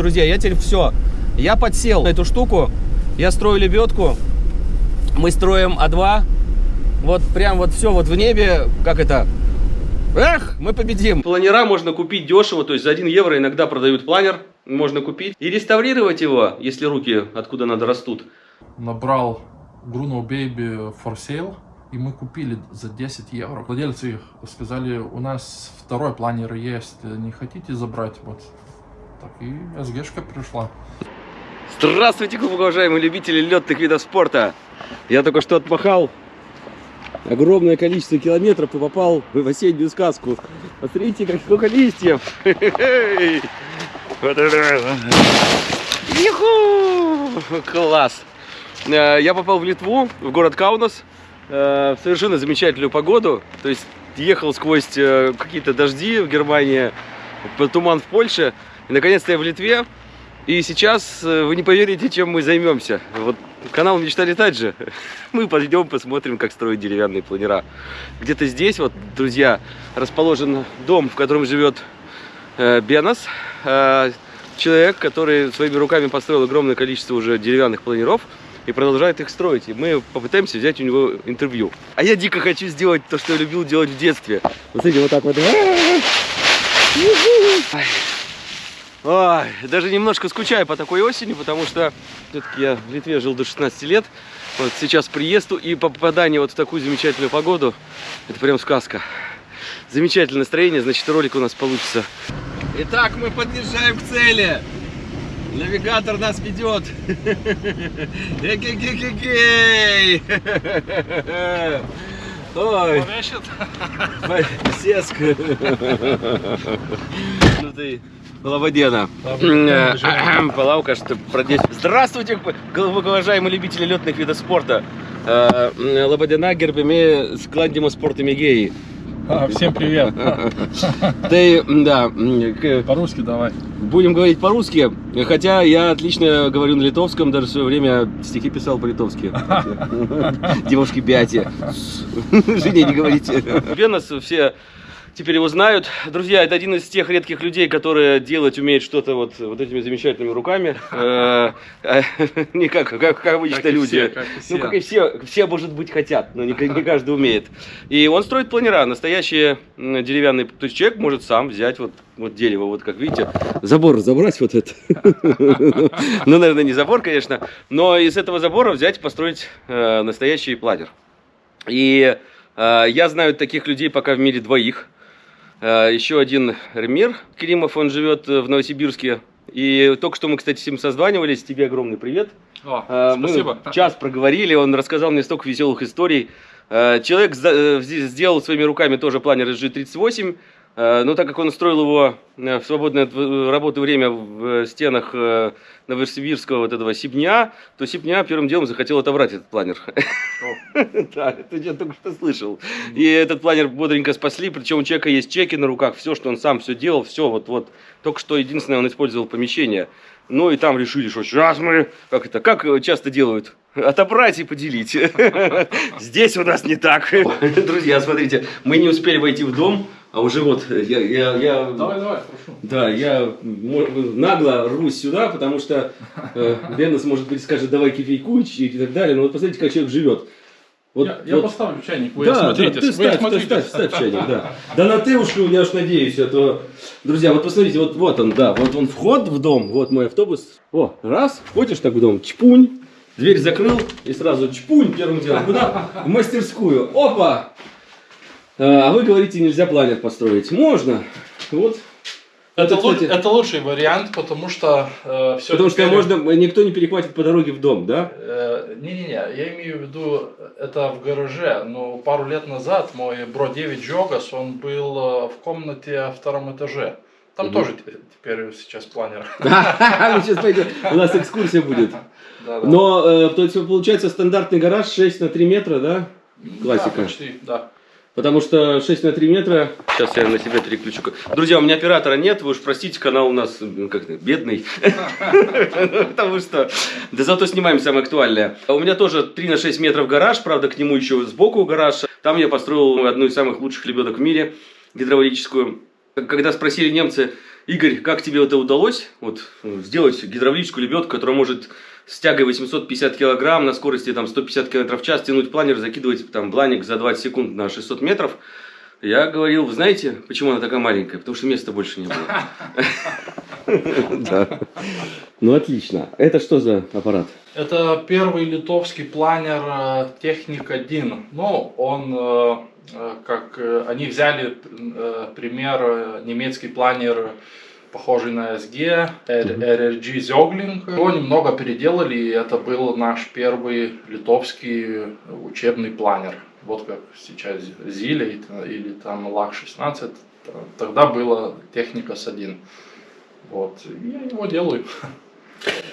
Друзья, я теперь все. Я подсел на эту штуку. Я строю лебедку. Мы строим А2. Вот прям вот все вот в небе. Как это? Эх, мы победим. Планера можно купить дешево. То есть за 1 евро иногда продают планер. Можно купить. И реставрировать его, если руки откуда надо растут. Набрал Bruno Baby for sale. И мы купили за 10 евро. Владельцы их сказали, у нас второй планер есть, не хотите забрать? Вот так и СГшка пришла. Здравствуйте, глубоко уважаемые любители летных видов спорта. Я только что отмахал огромное количество километров и попал в осеннюю сказку. Посмотрите, как сколько листьев. Вот. Класс. Э, я попал в Литву, в город Каунас. Э, в совершенно замечательную погоду. То есть ехал сквозь э, какие-то дожди в Германии, туман в Польше. И наконец-то я в Литве. И сейчас э, вы не поверите, чем мы займемся. Вот канал «Мечта летать» же. Мы пойдем посмотрим, как строить деревянные планера. Где-то здесь, вот, друзья, расположен дом, в котором живет э, Бенос. Э, человек, который своими руками построил огромное количество уже деревянных планеров и продолжает их строить. И мы попытаемся взять у него интервью. А я дико хочу сделать то, что я любил делать в детстве. Вот смотрите, вот так вот. Ой, даже немножко скучаю по такой осени, потому что все-таки я в Литве жил до 16 лет. Вот сейчас приезду и попадание вот в такую замечательную погоду, это прям сказка. Замечательное настроение, значит ролик у нас получится. Итак, мы подъезжаем к цели. Навигатор нас ведет. Эгегегегей! Ой. Сеска. Ну ты, Лободена. Палаука, что продеть. Здравствуйте, уважаемые любители летных видов спорта. Э, Лободена, гербами складдимо спорта Мегеи. А, всем привет. Ты, да. По-русски давай. Будем говорить по-русски, хотя я отлично говорю на литовском, даже в свое время стихи писал по-литовски. Девушки бяти. Жене не говорите. Венос все теперь его знают. Друзья, это один из тех редких людей, которые делать умеют что-то вот, вот этими замечательными руками. Э, э, не как, как, как обычно люди. Ну, как и все, все, может быть, хотят, но не, не каждый умеет. И он строит планера, настоящие деревянные. То есть человек может сам взять вот, вот дерево, вот как видите, забор разобрать вот это. Ну, наверное, не забор, конечно, но из этого забора взять и построить э, настоящий планер. И я знаю таких людей пока в мире двоих. Э, еще один Ремир Климов, он живет в Новосибирске. И только что мы, кстати, с ним созванивались. Тебе огромный привет. О, э, мы спасибо. час проговорили, он рассказал мне столько веселых историй. Э, человек сделал своими руками тоже планер SG-38. Э, но так как он строил его э, в свободное от работы время в стенах э, Новосибирского вот этого Сибня, то Сибня первым делом захотел отобрать этот планер. Да, это я только что слышал. И этот планер бодренько спасли, причем у человека есть чеки на руках, все, что он сам все делал, все вот-вот. Только что единственное, он использовал помещение. Ну и там решили, что сейчас мы, как это, как часто делают, отобрать и поделить. Здесь у нас не так. Друзья, смотрите, мы не успели войти в дом, а уже вот я, я, я давай, давай, прошу. Да, я нагло рвусь сюда, потому что э, Беннес, может быть, скажет, давай кофейку и так далее. Но вот посмотрите, как человек живет. Вот, я, вот. я поставлю чайник, вы да, смотрите. Да, ты ставь, смотрите. ставь, ставь чайник, да. Да на ты уж, я уж надеюсь, а то... Друзья, вот посмотрите, вот, вот он, да, вот он вход в дом, вот мой автобус. О, раз, входишь так в дом, чпунь, дверь закрыл и сразу чпунь первым делом. Куда? В мастерскую. Опа! А, а вы говорите, нельзя планер построить. Можно. Вот. Это, это, кстати, это лучший вариант, потому что э, все. Потому теперь... что можно, никто не перехватит по дороге в дом, да? Э, не-не-не, я имею в виду это в гараже. Но пару лет назад мой бро 9 Джогас, он был э, в комнате на втором этаже. Там угу. тоже теперь сейчас планер. сейчас пойдем, у нас экскурсия будет. Но, э, то есть, получается, стандартный гараж 6 на 3 метра, да? Классика. Да, почти, да. Потому что 6 на 3 метра... Сейчас я на себя переключу. Друзья, у меня оператора нет, вы уж простите, канал у нас как бедный. Потому что... Да зато снимаем самое актуальное. У меня тоже 3 на 6 метров гараж, правда, к нему еще сбоку гараж. Там я построил одну из самых лучших лебедок в мире, гидравлическую. Когда спросили немцы, Игорь, как тебе это удалось? Вот э, сделать гидравлическую лебедку, которая может с тягой 850 килограмм на скорости там 150 км в час тянуть планер, закидывать там бланик за 20 секунд на 600 метров. Я говорил, вы знаете, почему она такая маленькая? Потому что места больше не было. Да. Ну, отлично. Это что за аппарат? Это первый литовский планер э, Техник 1. Ну, он э, э, как они взяли пример немецкий планер похожий на SG, RRG Zogling. Его немного переделали, и это был наш первый литовский учебный планер. Вот как сейчас Зиля или там ЛАК-16, тогда была техника с 1. Вот, я его делаю.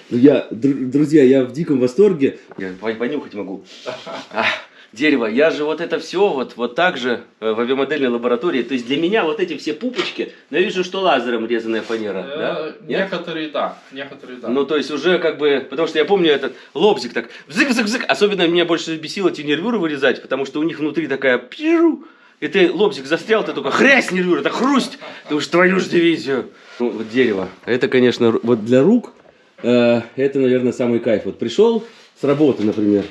Ну, я, друзья, я в диком восторге. Я понюхать могу. Дерево. Я же вот это все вот, вот так же э, в авиамодельной лаборатории. То есть для меня вот эти все пупочки, но я вижу, что лазером резаная фанера. Э, да? Некоторые да, некоторые да. Ну, то есть уже как бы, потому что я помню этот лобзик так, взык-взык-взык. Особенно меня больше бесило эти нервюры вырезать, потому что у них внутри такая пиру. И ты лобзик застрял, ты только хрясь нервюр, это хрусть. Ты уж твою же дивизию. Ну, вот дерево. Это, конечно, вот для рук, э, это, наверное, самый кайф. Вот пришел с работы, например,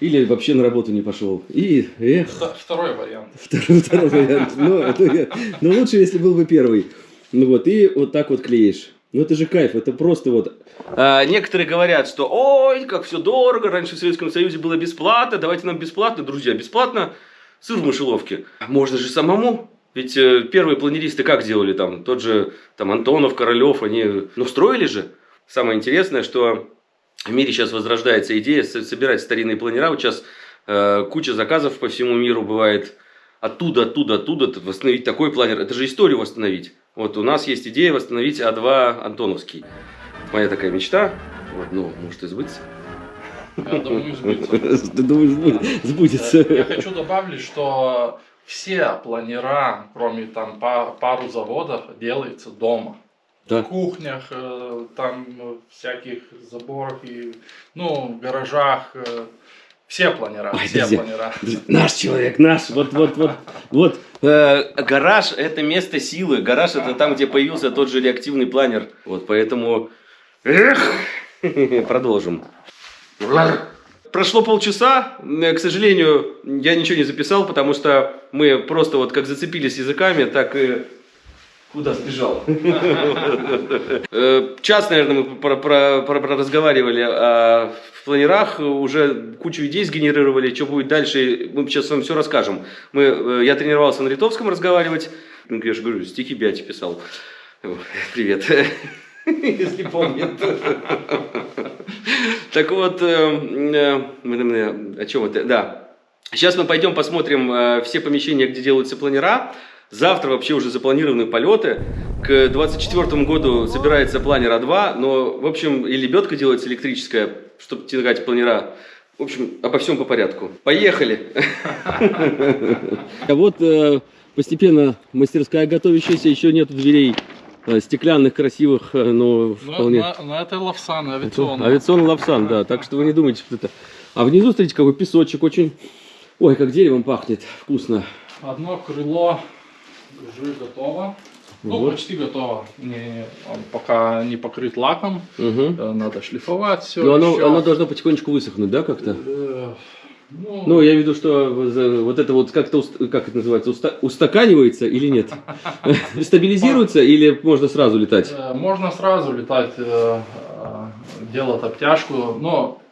или вообще на работу не пошел. И, эх. Второй вариант. Второй, второй вариант. Ну, это, ну, лучше, если был бы первый. Ну вот, и вот так вот клеишь. Ну это же кайф, это просто вот. А, некоторые говорят, что ой, как все дорого, раньше в Советском Союзе было бесплатно, давайте нам бесплатно, друзья, бесплатно сыр в мышеловке. Можно же самому. Ведь э, первые планеристы как делали там? Тот же там Антонов, Королев, они, ну, строили же. Самое интересное, что в мире сейчас возрождается идея собирать старинные планера. Вот сейчас э, куча заказов по всему миру бывает. Оттуда, оттуда, оттуда восстановить такой планер. Это же историю восстановить. Вот у нас есть идея восстановить А2 Антоновский. Моя такая мечта. Вот, ну, может и сбыться. Я думаю, сбудется. Ты думаешь, сбудется? Я хочу добавить, что все планера, кроме там пару заводов, делаются дома да. в кухнях, э, там э, всяких заборах и, ну, в гаражах. Э, все планера, Ой, все друзья, планера. Наш человек, наш, вот, вот, вот, вот. Э, гараж это место силы, гараж это там, где появился тот же реактивный планер. Вот, поэтому, эх, продолжим. Прошло полчаса, к сожалению, я ничего не записал, потому что мы просто вот как зацепились языками, так и Куда сбежал? Э, час, наверное, мы про, про, про, про разговаривали о планерах, уже кучу идей сгенерировали, что будет дальше, мы сейчас вам все расскажем. Мы, э, я тренировался на литовском разговаривать, ну, я же говорю, стихи Бяти писал. Привет, если помнит. Так вот, э, о чем это? Да. Сейчас мы пойдем посмотрим все помещения, где делаются планера. Завтра вообще уже запланированы полеты. К 2024 году собирается планер А2, но, в общем, и лебедка делается электрическая, чтобы тягать планера. В общем, обо всем по порядку. Поехали! А вот э, постепенно мастерская готовящаяся, еще нет дверей э, стеклянных, красивых, э, но вполне... Но, это лавсан, авиационный. Авиационный лавсан, да, так что вы не думайте, что это... А внизу, смотрите, какой песочек очень... Ой, как деревом пахнет, вкусно. Одно крыло уже готово. Ну, вот. почти готово. Не, он пока не покрыт лаком. Угу. Надо шлифовать все. Но оно, оно должно потихонечку высохнуть, да, как-то? Э, ну, ну, я имею в виду, что вот это вот как-то, как это называется, уста устаканивается или нет? Стабилизируется или можно сразу летать? Э, можно сразу летать, делать обтяжку, но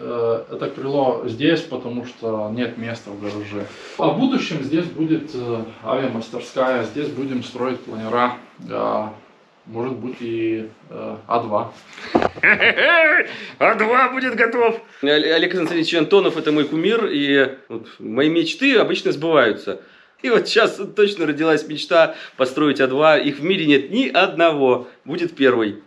это крыло здесь, потому что нет места в гараже. А в будущем здесь будет э, авиамастерская, здесь будем строить планера, может быть и э, А2. А2 будет готов! Олег Константинович Антонов это мой кумир, и вот, мои мечты обычно сбываются. И вот сейчас точно родилась мечта построить А2. Их в мире нет ни одного. Будет первый.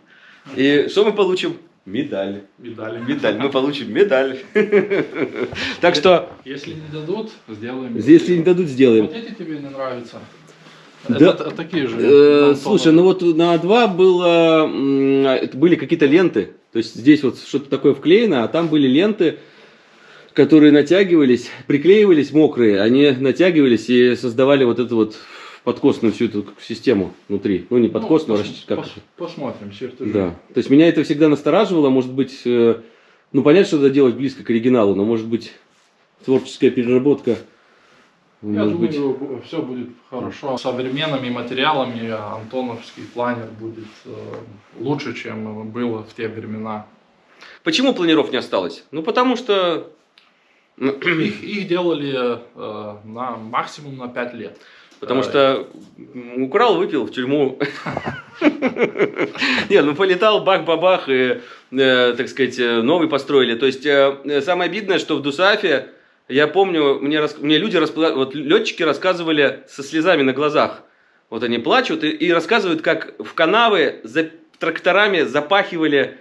И что мы получим? Медаль. Медаль. Медаль. Мы получим медаль. Так что... Если не дадут, сделаем. Если не дадут, сделаем. Вот эти тебе не нравятся. Да. Это, такие же. Э, слушай, ну вот на А2 было, были какие-то ленты. То есть здесь вот что-то такое вклеено, а там были ленты, которые натягивались, приклеивались мокрые. Они натягивались и создавали вот эту вот подкосную всю эту систему внутри. Ну, не подкосную, ну, а пос, как пос, посмотрим, чертежи. Да. То есть меня это всегда настораживало, может быть, э, ну, понятно, что это делать близко к оригиналу, но, может быть, творческая переработка. Я может думаю, быть... все будет хорошо. Современными материалами антоновский планер будет э, лучше, чем было в те времена. Почему планиров не осталось? Ну, потому что... Их, их делали э, на максимум на 5 лет. Потому что украл, выпил в тюрьму. Не, ну полетал, бах-бабах, и, э, так сказать, э, новый построили. То есть, э, самое обидное, что в Дусафе, я помню, мне, мне люди, вот летчики рассказывали со слезами на глазах. Вот они плачут и, и рассказывают, как в канавы за тракторами запахивали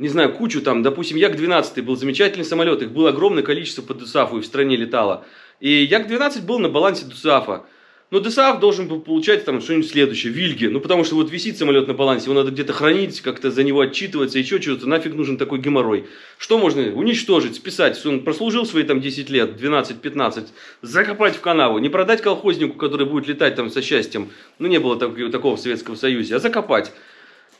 не знаю, кучу там, допустим, Як-12 был замечательный самолет, их было огромное количество по Дусафу и в стране летало. И Як-12 был на балансе Дусафа. Но ДСАФ должен был получать там что-нибудь следующее, Вильги. Ну, потому что вот висит самолет на балансе, его надо где-то хранить, как-то за него отчитываться, еще что-то. Нафиг нужен такой геморрой. Что можно уничтожить, списать? Он прослужил свои там 10 лет, 12-15, закопать в канаву, не продать колхознику, который будет летать там со счастьем. Ну, не было так, такого в Советском Союзе, а закопать.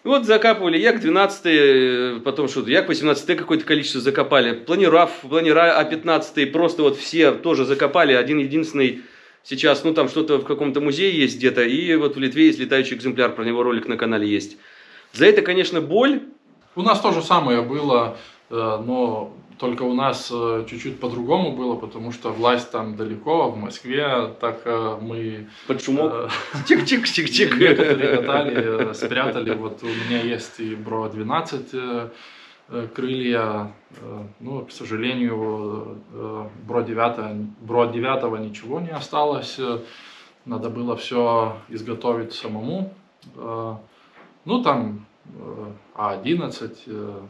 Вот закапывали Як-12, э, потом что-то, Як-18 какое-то количество закопали. Планирав, планира А-15, просто вот все тоже закопали. Один единственный Сейчас, ну, там что-то в каком-то музее есть где-то, и вот в Литве есть летающий экземпляр, про него ролик на канале есть. За это, конечно, боль. У нас то же самое было, э, но только у нас э, чуть-чуть по-другому было, потому что власть там далеко, в Москве, так э, мы... Под шумок? Чик-чик-чик-чик. Некоторые катали, спрятали. Вот у меня есть и Бро-12 Э, крылья, э, ну, к сожалению, э, Бро 9, Бро 9 ничего не осталось, надо было все изготовить самому. Ну, там А11,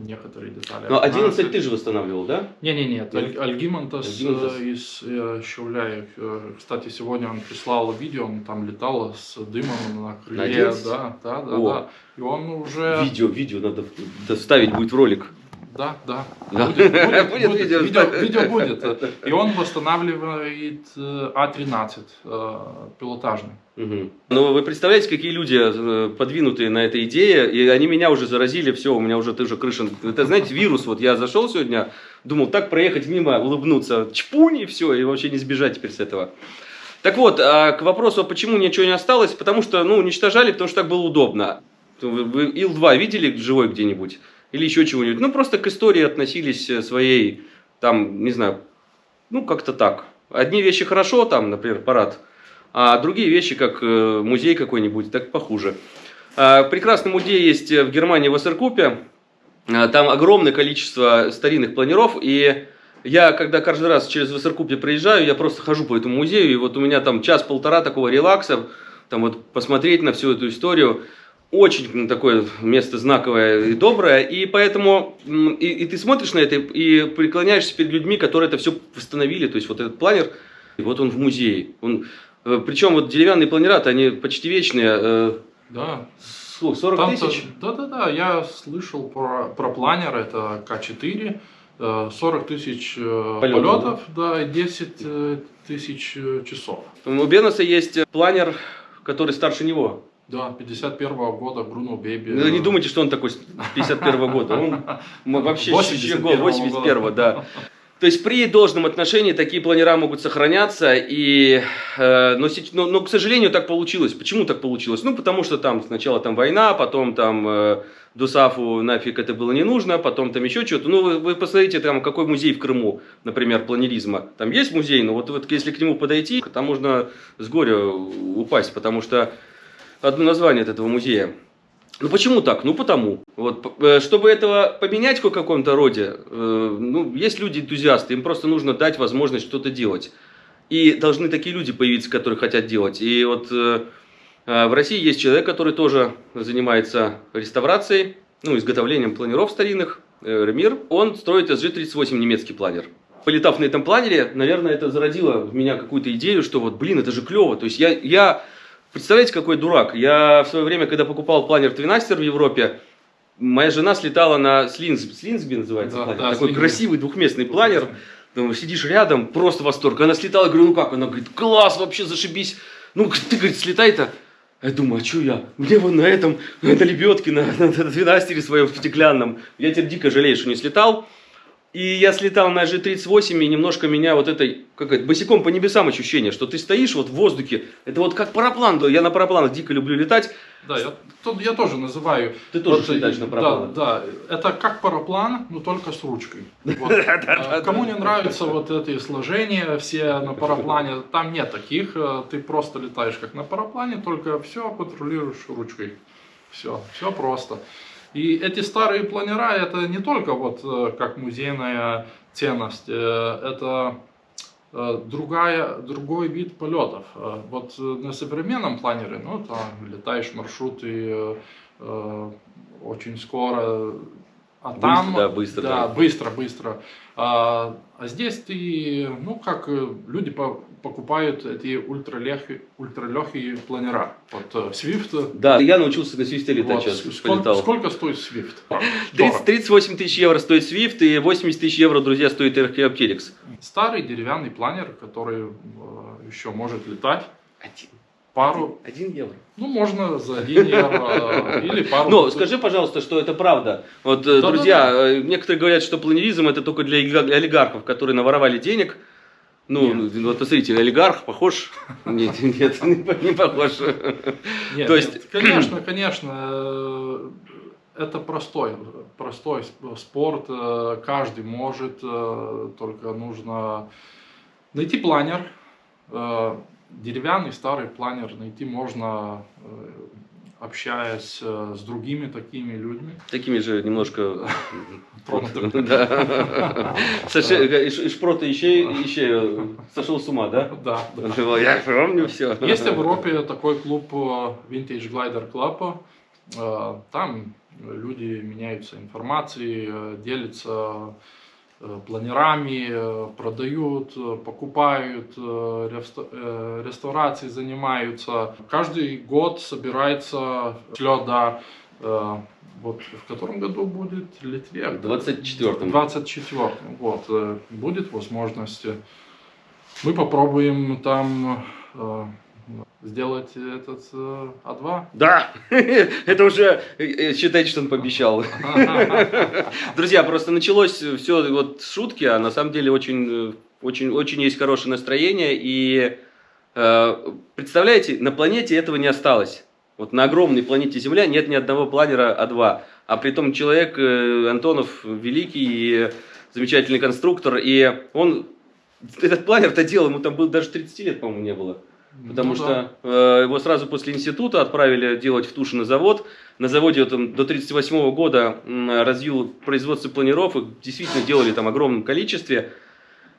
некоторые детали. Но 11 ты же восстанавливал, да? Не, не, нет. Аль Альгимантас из Щавляев. Кстати, сегодня он прислал видео, он там летал с дымом на крыле. На да, да, да, О. да. И он уже... Видео, видео надо доставить будет в ролик. Да, да. да. Будет, будет, будет, будет видео. Видео, видео будет. И он восстанавливает э, А13 э, пилотажный. Угу. Ну, вы представляете, какие люди э, подвинутые на этой идее, и они меня уже заразили, все, у меня уже тоже крыша. Это, знаете, вирус, вот я зашел сегодня, думал, так проехать мимо, улыбнуться, чпунь, и все, и вообще не сбежать теперь с этого. Так вот, а к вопросу, почему ничего не осталось, потому что, ну, уничтожали, потому что так было удобно. Вы Ил-2 видели живой где-нибудь? Или еще чего-нибудь? Ну, просто к истории относились э, своей, там, не знаю, ну, как-то так. Одни вещи хорошо, там, например, парад, а другие вещи, как э, музей какой-нибудь, так похуже. А, прекрасный музей есть в Германии, в Ассеркупе. А, там огромное количество старинных планеров, и я, когда каждый раз через Вассеркупе проезжаю, я просто хожу по этому музею, и вот у меня там час-полтора такого релакса, там вот посмотреть на всю эту историю очень такое место знаковое и доброе, и поэтому и, и ты смотришь на это и преклоняешься перед людьми, которые это все восстановили, то есть вот этот планер, и вот он в музее. Он, э, причем вот деревянные планера, они почти вечные. Э, да. 40 Там тысяч? Да-да-да, я слышал про, про планер, это К4, 40 э, тысяч полетов, полетов да, и 10 тысяч часов. У Беноса есть планер, который старше него. Да, 51 -го года Бруно Беби. Ну, не думайте, что он такой 51 -го года. Он вообще 81 81 да. То есть при должном отношении такие планера могут сохраняться, и, э, но, но, но, к сожалению, так получилось. Почему так получилось? Ну, потому что там сначала там война, потом там э, Дусафу нафиг это было не нужно, потом там еще что-то. Ну, вы, вы посмотрите, там какой музей в Крыму, например, планеризма. Там есть музей, но вот, вот если к нему подойти, там можно с горя упасть, потому что одно название от этого музея. Ну почему так? Ну потому. Вот, э, чтобы этого поменять в каком-то роде, э, ну, есть люди-энтузиасты, им просто нужно дать возможность что-то делать. И должны такие люди появиться, которые хотят делать. И вот э, в России есть человек, который тоже занимается реставрацией, ну, изготовлением планеров старинных, Ремир. Он строит SG-38 немецкий планер. Полетав на этом планере, наверное, это зародило в меня какую-то идею, что вот, блин, это же клево. То есть я, я Представляете, какой дурак? Я в свое время, когда покупал планер Твинастер в Европе, моя жена слетала на Слинс, Слинсби называется да, планер, да, такой Слинсби. красивый двухместный планер. Думаю, сидишь рядом, просто восторг. Она слетала, говорю, ну как? Она говорит, класс, вообще зашибись. Ну, ты, говорит, слетай-то. Я думаю, а что я? Мне вон на этом, на лебедке, на, на, на 12 своем стеклянном. Я теперь дико жалею, что не слетал. И я слетал на G38, и немножко меня вот этой, как это, босиком по небесам ощущение, что ты стоишь вот в воздухе. Это вот как параплан. Я на парапланах дико люблю летать. Да, я, то, я тоже называю. Ты тоже вот, летаешь на парапланах. Да, да, это как параплан, но только с ручкой. Вот. А кому не нравятся вот эти сложения все на параплане, там нет таких. Э, ты просто летаешь как на параплане, только все контролируешь ручкой. Все, все просто. И эти старые планера, это не только вот э, как музейная ценность, э, это э, другая, другой вид полетов. Вот на современном планере, ну, там летаешь маршруты очень скоро, а там... Да, быстро. Да, быстро, быстро. А, а здесь ты, ну, как люди по, покупают эти ультралегкие, ультралегкие планера. Вот Swift. Да, я научился на Swift летать вот, сейчас. Сколько, сколько стоит Swift? 30, 38 тысяч евро стоит Swift и 80 тысяч евро, друзья, стоит Arcteryx. Старый деревянный планер, который э, еще может летать. Один пару... Один евро. Ну, можно за один евро или пару... Ну, скажи, пожалуйста, что это правда. Вот, да, друзья, да, да. некоторые говорят, что планеризм это только для олигархов, которые наворовали денег. Ну, нет. вот посмотрите, олигарх похож? Нет, нет, не похож. Нет, То есть... конечно, конечно, это простой, простой спорт, каждый может, только нужно найти планер, деревянный старый планер найти можно, э, общаясь э, с другими такими людьми. Такими же немножко... Шпрота еще сошел с ума, да? Да. Я помню все. Есть в Европе такой клуб э, Vintage Glider Club. Там люди меняются информацией, делятся Э, планерами, э, продают, э, покупают, реставрацией занимаются. Каждый год собирается леда вот в котором году будет Литве? В 24-м. 24-м. Вот, будет возможность. Мы попробуем там сделать этот э, А2? Да, это уже э, считайте, что он пообещал. Друзья, просто началось все вот шутки, а на самом деле очень, э, очень, очень есть хорошее настроение. И э, представляете, на планете этого не осталось. Вот на огромной планете Земля нет ни одного планера А2. А при том человек, э, Антонов, великий и замечательный конструктор, и он этот планер-то делал, ему там было даже 30 лет, по-моему, не было. Потому ну, что да. э, его сразу после института отправили делать в Тушино завод. На заводе он до 1938 года э, развил производство планиров. Их действительно делали там огромном количестве.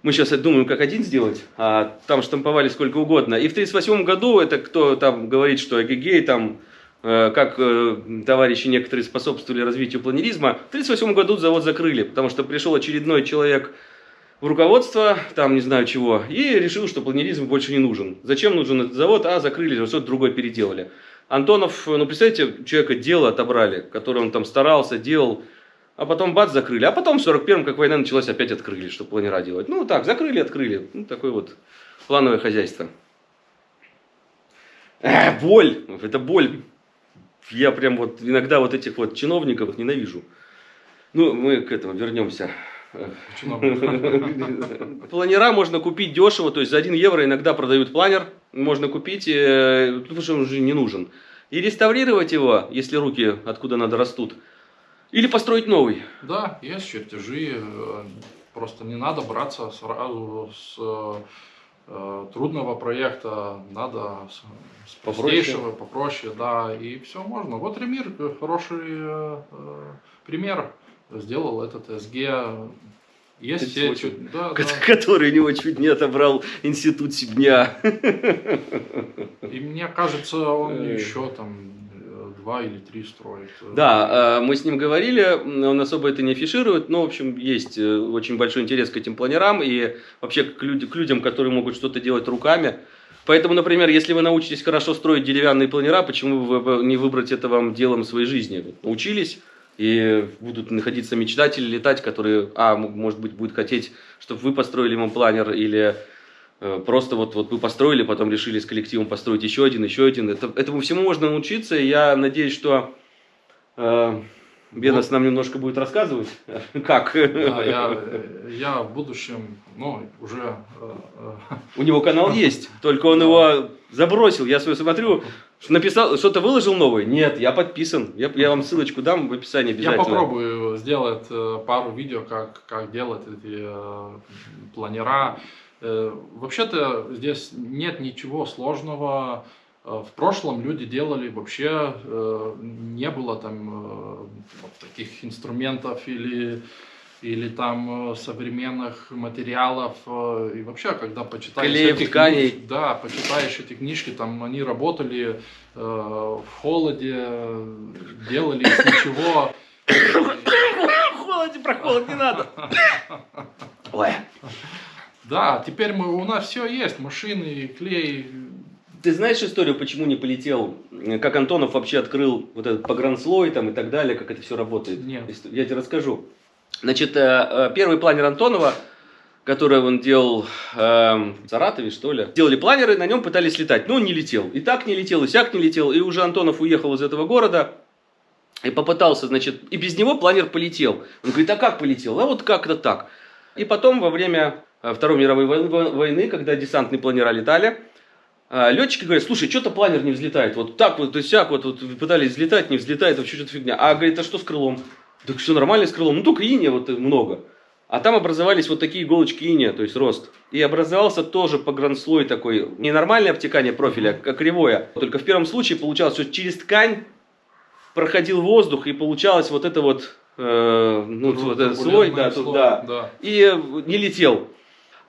Мы сейчас думаем, как один сделать, а там штамповали сколько угодно. И в 1938 году, это кто там говорит, что эгегей, там, э, как э, товарищи некоторые способствовали развитию планеризма, в 1938 году завод закрыли, потому что пришел очередной человек в руководство, там не знаю чего, и решил, что планеризм больше не нужен. Зачем нужен этот завод? А, закрыли, что-то другое переделали. Антонов, ну представьте, человека дело отобрали, которое он там старался, делал, а потом бац, закрыли. А потом в 41-м, как война началась, опять открыли, чтобы планера делать. Ну так, закрыли, открыли. Ну, такое вот плановое хозяйство. Э, боль, это боль. Я прям вот иногда вот этих вот чиновников ненавижу. Ну, мы к этому вернемся. Планера можно купить дешево, то есть за 1 евро иногда продают планер, можно купить, э, потому что он уже не нужен. И реставрировать его, если руки откуда надо растут, или построить новый. Да, есть чертежи, э, просто не надо браться сразу с э, трудного проекта, надо с, простейшего, попроще, да, и все можно. Вот Ремир хороший пример сделал этот СГ. Есть все, чуть, да, да. который у него чуть не отобрал институт Сибня. И мне кажется, он еще там два или три строит. Да, а, мы с ним говорили, он особо это не афиширует, но, в общем, есть э, очень большой интерес к этим планерам и вообще к, люд к людям, которые могут что-то делать руками. Поэтому, например, если вы научитесь хорошо строить деревянные планера, почему вы не выбрать это вам делом своей жизни? Научились, и будут находиться мечтатели летать, которые, а, может быть, будут хотеть, чтобы вы построили ему планер, или Э, Просто вот, вот мы построили, потом решили с коллективом построить еще один, еще один. Это, этому всему можно научиться, и я надеюсь, что э, Бенас нам немножко будет рассказывать, как Да, я, э, я в будущем, ну, уже э, э, у него канал есть, только он его забросил. Я свой смотрю, написал, что-то выложил новое. Нет, я подписан. Я, я вам ссылочку дам в описании Я обязательно. попробую сделать э, пару видео, как, как делать эти э, планера. Э, Вообще-то здесь нет ничего сложного. В прошлом люди делали вообще, не было там таких инструментов или, или там э, современных материалов. э, И вообще, когда почитаешь Клеев, эти тканей. книжки, да, почитаешь эти книжки, там они работали э, в холоде, делали из ничего. Холоде, про холод не надо. Ой. Да, теперь мы, у нас все есть, машины, клей. Ты знаешь историю, почему не полетел? Как Антонов вообще открыл вот этот погранслой там и так далее, как это все работает? Нет. Я тебе расскажу. Значит, э, э, первый планер Антонова, который он делал эм, в Саратове, что ли, делали планеры, на нем пытались летать. Но он не летел. И так не летел, и сяк не летел. И уже Антонов уехал из этого города и попытался, значит, и без него планер полетел. Он говорит, а как полетел? А вот как-то так. И потом во время э, Второй мировой вой- войны, когда десантные планера летали, Летчики говорят, слушай, что-то планер не взлетает. Вот так вот, и сяк, вот, вот пытались взлетать, не взлетает, вообще что-то фигня. А говорит, а что с крылом? Так все нормально с крылом, ну только иния вот много. А там образовались вот такие иголочки иния, то есть рост. И образовался тоже погранслой такой, не нормальное обтекание профиля, а кривое. Только в первом случае получалось, что через ткань проходил воздух, и получалось вот это вот, э, ну, вот этот слой, да, тут, слой, да, да, и э, не летел.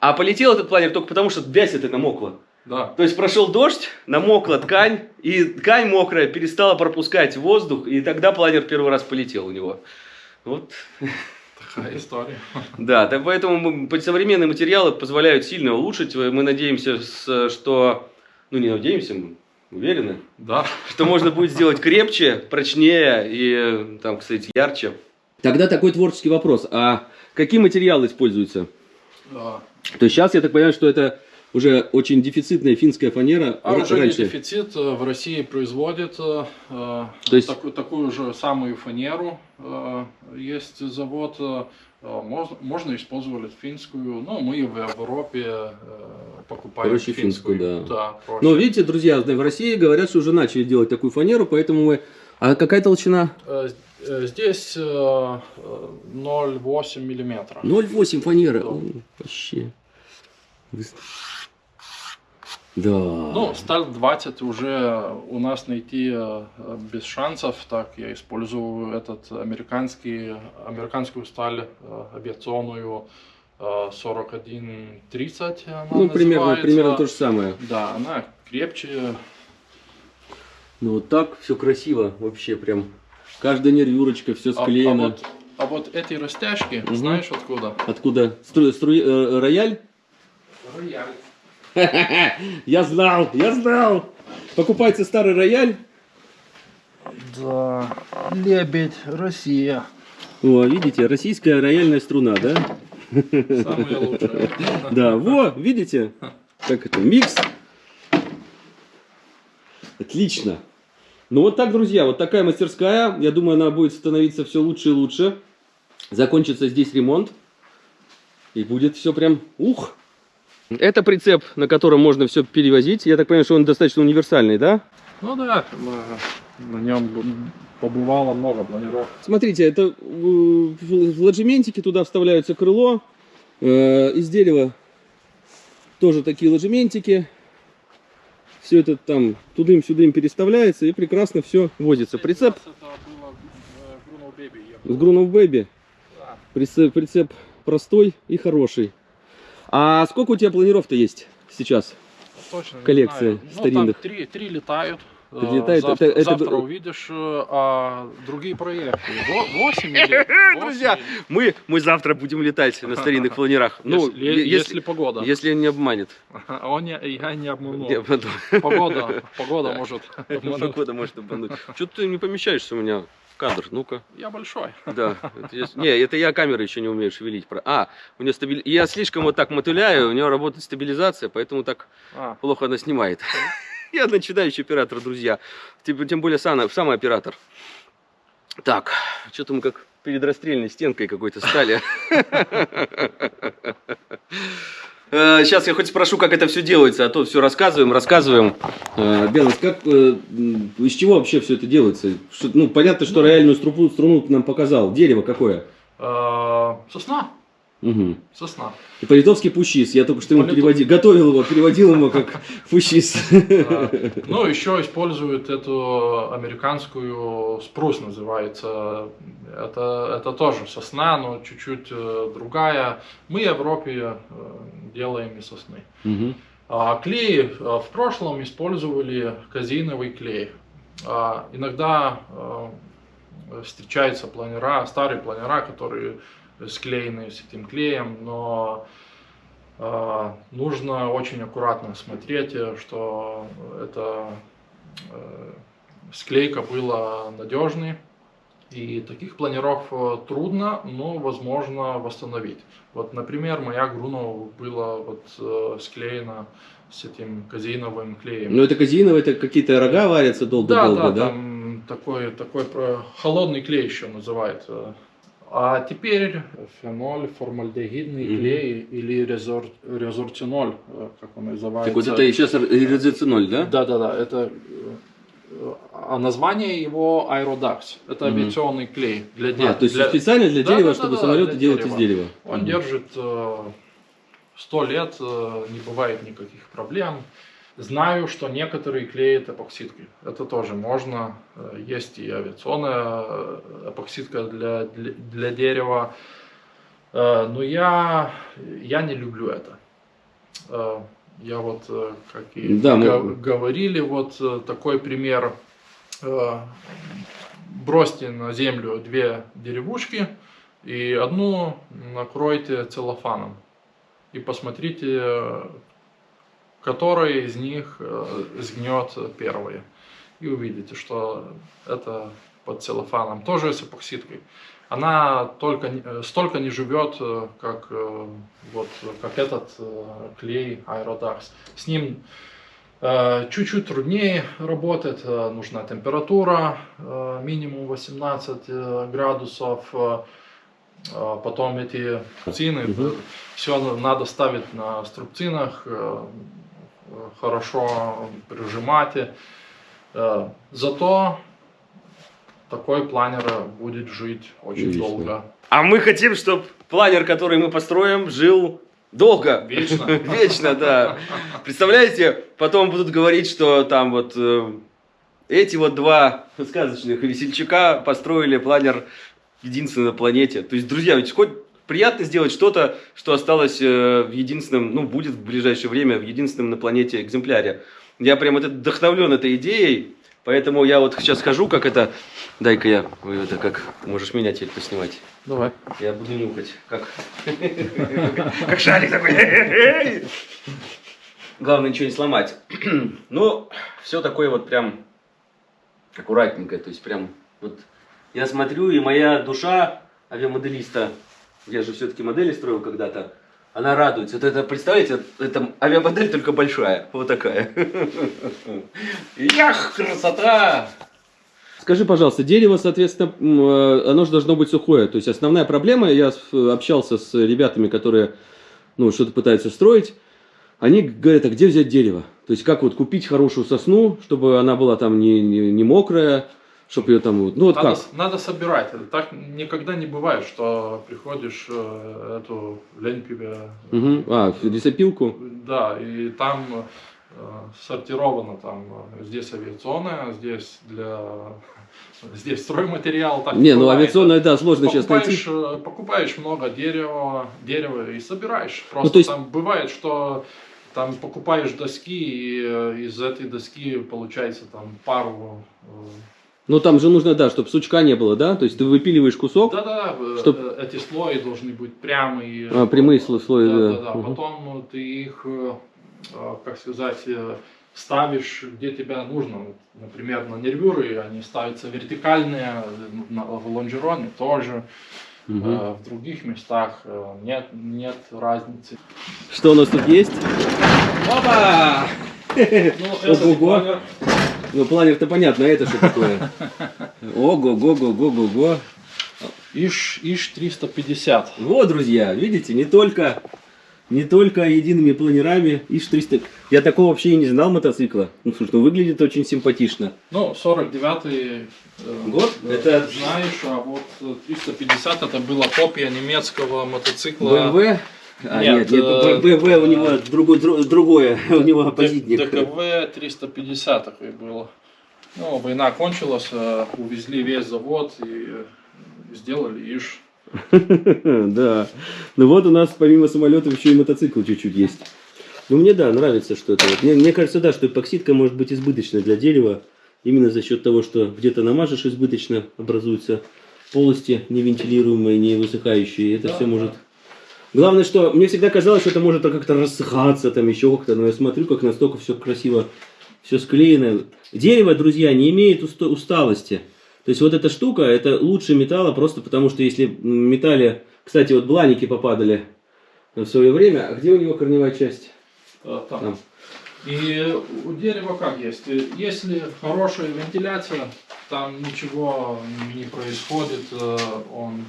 А полетел этот планер только потому, что вязь это намокла. Да. То есть прошел дождь, намокла ткань, и ткань мокрая перестала пропускать воздух, и тогда планер первый раз полетел у него. Вот, Такая история. да, так поэтому современные материалы позволяют сильно улучшить. Мы надеемся, что, ну не надеемся, мы уверены, Да. что можно будет сделать крепче, прочнее и, там, кстати, ярче. Тогда такой творческий вопрос. А какие материалы используются? да. То есть сейчас я так понимаю, что это уже очень дефицитная финская фанера. А уже не раньше. дефицит. э, В России производят э, э, То есть- таку- такую же самую фанеру. э, Есть завод. э, э, мож- Можно использовать финскую. Ну, мы в Европе э, покупаем Проще финскую, да. Да, проще. Но видите, друзья, в России говорят, что уже начали делать такую фанеру, поэтому мы... А какая толщина? Здесь э, э, 0,8 миллиметра. 0,8 фанеры. Да. О, Вообще. Да. Ну, сталь 20 уже у нас найти э, э, без шансов. Так, я использую этот американский, американскую сталь э, авиационную э, 4130. она ну, примерно, называется. примерно то же самое. Да, она крепче. Ну, вот так все красиво вообще прям. Каждая нервюрочка, все А, а склеено. вот, а вот эти растяжки, Мгм. знаешь откуда? Откуда? Стру- стру- э, рояль? Я знал, я знал. Покупайте старый рояль. Да, лебедь, Россия. О, видите, российская рояльная струна, да? Самые лучшие. Да, во, видите? Как это, микс. Отлично. Ну вот так, друзья, вот такая мастерская. Я думаю, она будет становиться все лучше и лучше. Закончится здесь ремонт. И будет все прям ух. Это прицеп, на котором можно все перевозить. Я так понимаю, что он достаточно универсальный, да? Ну да, на- нем побывало много планировок. Смотрите, это э, в ложементике туда вставляются крыло. Э, Из дерева тоже такие ложементики. Все это там тудым-сюдым переставляется и прекрасно все возится. Прицеп было э, с Грунов Бэби. Да. Прицеп, прицеп простой и хороший. А сколько у тебя планиров-то есть сейчас? Точно не Коллекция знаю. старинных. Ну, там три, три летают. Три Э, летают. Завтра, Это- это- завтра увидишь, э, а другие проекты. Во- Восемь или восемь Друзья, Мы, мы завтра будем летать на старинных планерах. Ну, если, е- если погода. если не обманет. Он не, я не обманул. Я потом- Погода, погода может обмануть. Погода может обмануть. Что ты не помещаешься у меня в кадр, ну-ка. Я большой. Да. Это не, это я камеры еще не умею шевелить. А, у нее стабили... Я слишком вот так мотыляю, у нее работает стабилизация, поэтому так А, плохо она снимает. Я начинающий оператор, друзья. Тем, более сам, самый оператор. Так, что-то мы как перед расстрельной стенкой какой-то стали. Сейчас я хоть спрошу, как это все делается, а то все рассказываем, рассказываем. Э, Бенас, как, э, из чего вообще все это делается? Ну, понятно, что рояльную струну, нам показал. Дерево какое? э, Сосна. Угу. Сосна. И по-литовски пущис. Я только что ему По-литов- переводил, готовил его, переводил ему как пущис. Ну, еще используют эту американскую спрус называется. Это, это тоже сосна, но чуть-чуть э, другая. Мы в Европе э, делаем из сосны. А клей э, в прошлом использовали казеиновый клей. А, Иногда встречаются планера, старые планера, которые склеены с этим клеем, но э, нужно очень аккуратно смотреть, э, что эта э, склейка была надежной. И таких планеров э, трудно, но возможно восстановить. Вот, например, моя Грунова была вот э, склеена с этим казеиновым клеем. Ну, это казеиново, это какие-то рога варятся да, долго-долго, да, да? там такой, такой холодный клей еще называют. Э. А теперь феноль, формальдегидный Мгм. клей или резор, резорциноль, э, как он называется. Так вот это сейчас резоциноль, да? Да, да, да. Это э, а название его аэродакс. Это авиационный клей для А, дерева. то есть специально для Да, дерева, да, да, чтобы да, самолеты для делать дерева. из дерева. Он Мгм. держит э, сто лет, э, не бывает никаких проблем. Знаю, что некоторые клеят эпоксидкой. Это тоже можно. Э, Есть и авиационная э, эпоксидка для, для, для дерева. Э, Но я, я не люблю это. Я вот, как и Да, мы- га- говорили, вот такой пример. Бросьте на землю две деревушки и одну накройте целлофаном. И посмотрите, который из них э, сгнет первый. И увидите, что это под целлофаном. Тоже с эпоксидкой. Она только, э, столько не живет, э, как, вот, как этот клей Aerodax. С ним чуть-чуть труднее работать, э, нужна температура минимум 18 э, градусов, потом эти струбцины, Мгм. все надо ставить на струбцинах, хорошо прижимать. Э, Зато такой планер будет жить очень Вечно. долго. А мы хотим, чтобы планер, который мы построим, жил долго. Вечно. Вечно, да. Представляете, потом будут говорить, что там вот э, эти вот два сказочных весельчака построили планер единственный на планете. То есть, друзья, хоть приятно сделать что-то, что осталось э, в единственном, ну, будет в ближайшее время в единственном на планете экземпляре. Я прям вот вдохновлен этой идеей, поэтому я вот сейчас хожу, как это... Дай-ка я, это как, можешь меня теперь поснимать. Давай. Я буду нюхать, как... Как шарик такой. Главное ничего не сломать. Ну, все такое вот прям аккуратненько, то есть прям вот я смотрю, и моя душа авиамоделиста, я же все-таки модели строил когда-то, она радуется. Вот это, представляете, это авиамодель только большая, вот такая. Ях, красота! Скажи, пожалуйста, дерево, соответственно, э, оно же должно быть сухое. То есть основная проблема, я общался с ребятами, которые ну, что-то пытаются строить, они говорят, а где взять дерево? То есть как вот купить хорошую сосну, чтобы она была там не, не, не мокрая, чтобы ее там вот, ну вот Надо, как? надо собирать. Это Так никогда не бывает, что приходишь э, эту ленпибе, Мгм. А, лесопилку? да, и там э, сортировано там э, здесь авиационная, здесь для здесь стройматериал. Так Не, ну авиационная, да, сложно сейчас найти. покупаешь много дерева, дерева и собираешь. Просто Ну, то есть- там бывает, что там покупаешь доски, и из этой доски получается там пару Ну там же нужно, да, чтобы сучка не было, да? То есть ты выпиливаешь кусок, Да-да, э, Чтоб- э, эти слои должны быть прямые. А, прямые сло- слои, да. Да-да-да. Мгм. Потом ты их, э, э, как сказать, ставишь, где тебе нужно. Например, на нервюры они ставятся вертикальные, на, в лонжероне тоже. Э, в других местах нет, нет разницы. Что у нас тут есть? Опа! Ну, планер, Ну, планер-то понятно, а это что такое? Ого-го-го-го-го-го. ИШ, ИШ 350. Вот, друзья, видите, не только, не только едиными планерами ИШ-300. Я такого вообще и не знал мотоцикла. Ну, слушай, ну выглядит очень симпатично. Ну, 49-й э, Год? э, Это- знаешь, а вот э, 350 это была копия немецкого мотоцикла. BMW? А, нет, Нет, нет, э, BMW у него другой, дру- другое, у него оппозитник. ДКВ 350 такой был. Ну, война кончилась, э, увезли весь завод и э, сделали ИШ. Да. Ну вот у нас помимо самолетов еще и мотоцикл чуть-чуть есть. Ну мне да, нравится, что это. Мне, мне кажется, да, что эпоксидка может быть избыточна для дерева. Именно за счет того, что где-то намажешь избыточно, образуются полости невентилируемые, не высыхающие. Это Да, все может... Главное, что мне всегда казалось, что это может как-то рассыхаться, там еще как-то, но я смотрю, как настолько все красиво, все склеено. Дерево, друзья, не имеет уста- усталости. То есть вот эта штука, это лучше металла, просто потому что если в металле, кстати, вот бланики попадали в свое время, а где у него корневая часть? Э, там. Там. И у дерева как есть? Если хорошая вентиляция, там ничего не происходит, э, он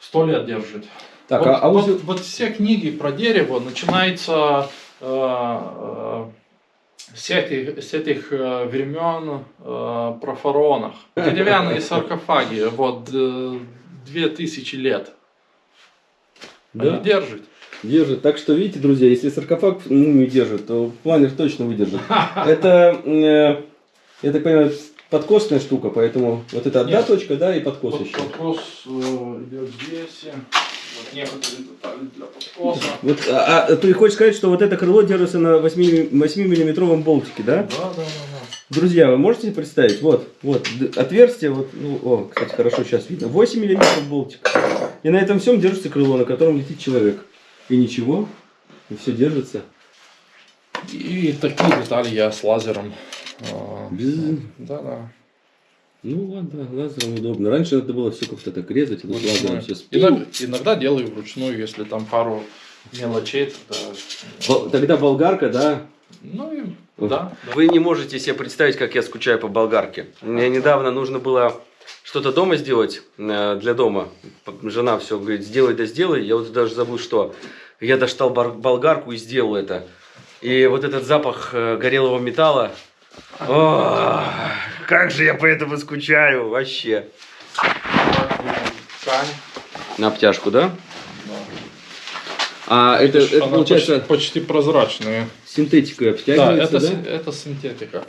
сто лет держит. Так, вот, а, а вот, узел- вот все книги про дерево начинаются э, э, с этих, с этих э, времен э, про фараонах. Деревянные саркофаги, вот э, две тысячи лет. Да. Они держат. держит. Так что, видите, друзья, если саркофаг мумию держит, то планер точно выдержит. Это, э, я так понимаю, подкосная штука, поэтому вот это одна Нет. точка, да, и подкос Вот еще. подкос э, идет здесь. Вот некоторые детали для подкоса. Вот, а, а ты хочешь сказать, что вот это крыло держится на 8, 8-миллиметровом болтике, да? Да, да, да, да. Друзья, вы можете представить? Вот, вот, отверстие, вот, ну, о, кстати, хорошо сейчас видно. 8 миллиметров болтик. И на этом всем держится крыло, на котором летит человек. И ничего, и все держится. И такие детали я с лазером. Э, Без- Да, да. Ну ладно, лазером удобно. Раньше надо было все как-то так резать, тут лазером все Иногда, иногда делаю вручную, если там пару мелочей, тогда... Тогда болгарка, да? Ну и да. Вы не можете себе представить, как я скучаю по болгарке. Мне недавно нужно было что-то дома сделать э, для дома. Жена все говорит, сделай да сделай. Я вот даже забыл, что. Я достал болгарку и сделал это. И вот этот запах э, горелого металла. О, как же я по этому скучаю вообще. Ткань. На обтяжку, да? Да. А это, Видишь, это она получается почти, почти прозрачная. синтетикой Да, обтягивается, это, да? это синтетика.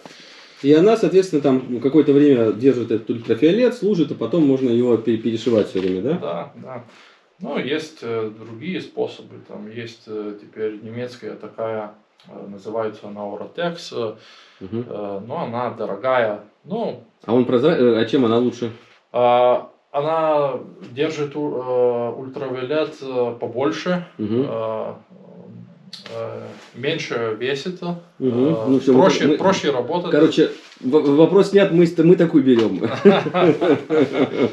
И она, соответственно, там какое-то время держит этот ультрафиолет, служит, а потом можно его пере- перешивать все время, да? Да, да. Ну, есть э, другие способы. Там есть э, теперь немецкая такая, называется Orotex, э, Мгм. э, но она дорогая. Ну, А он прозра... А чем она лучше? она держит ультравиолет побольше, Мгм. Э, меньше весит, Мгм. Ну мы- проще, мы- проще работать. Короче, вопрос снят, мы, мы такую берем.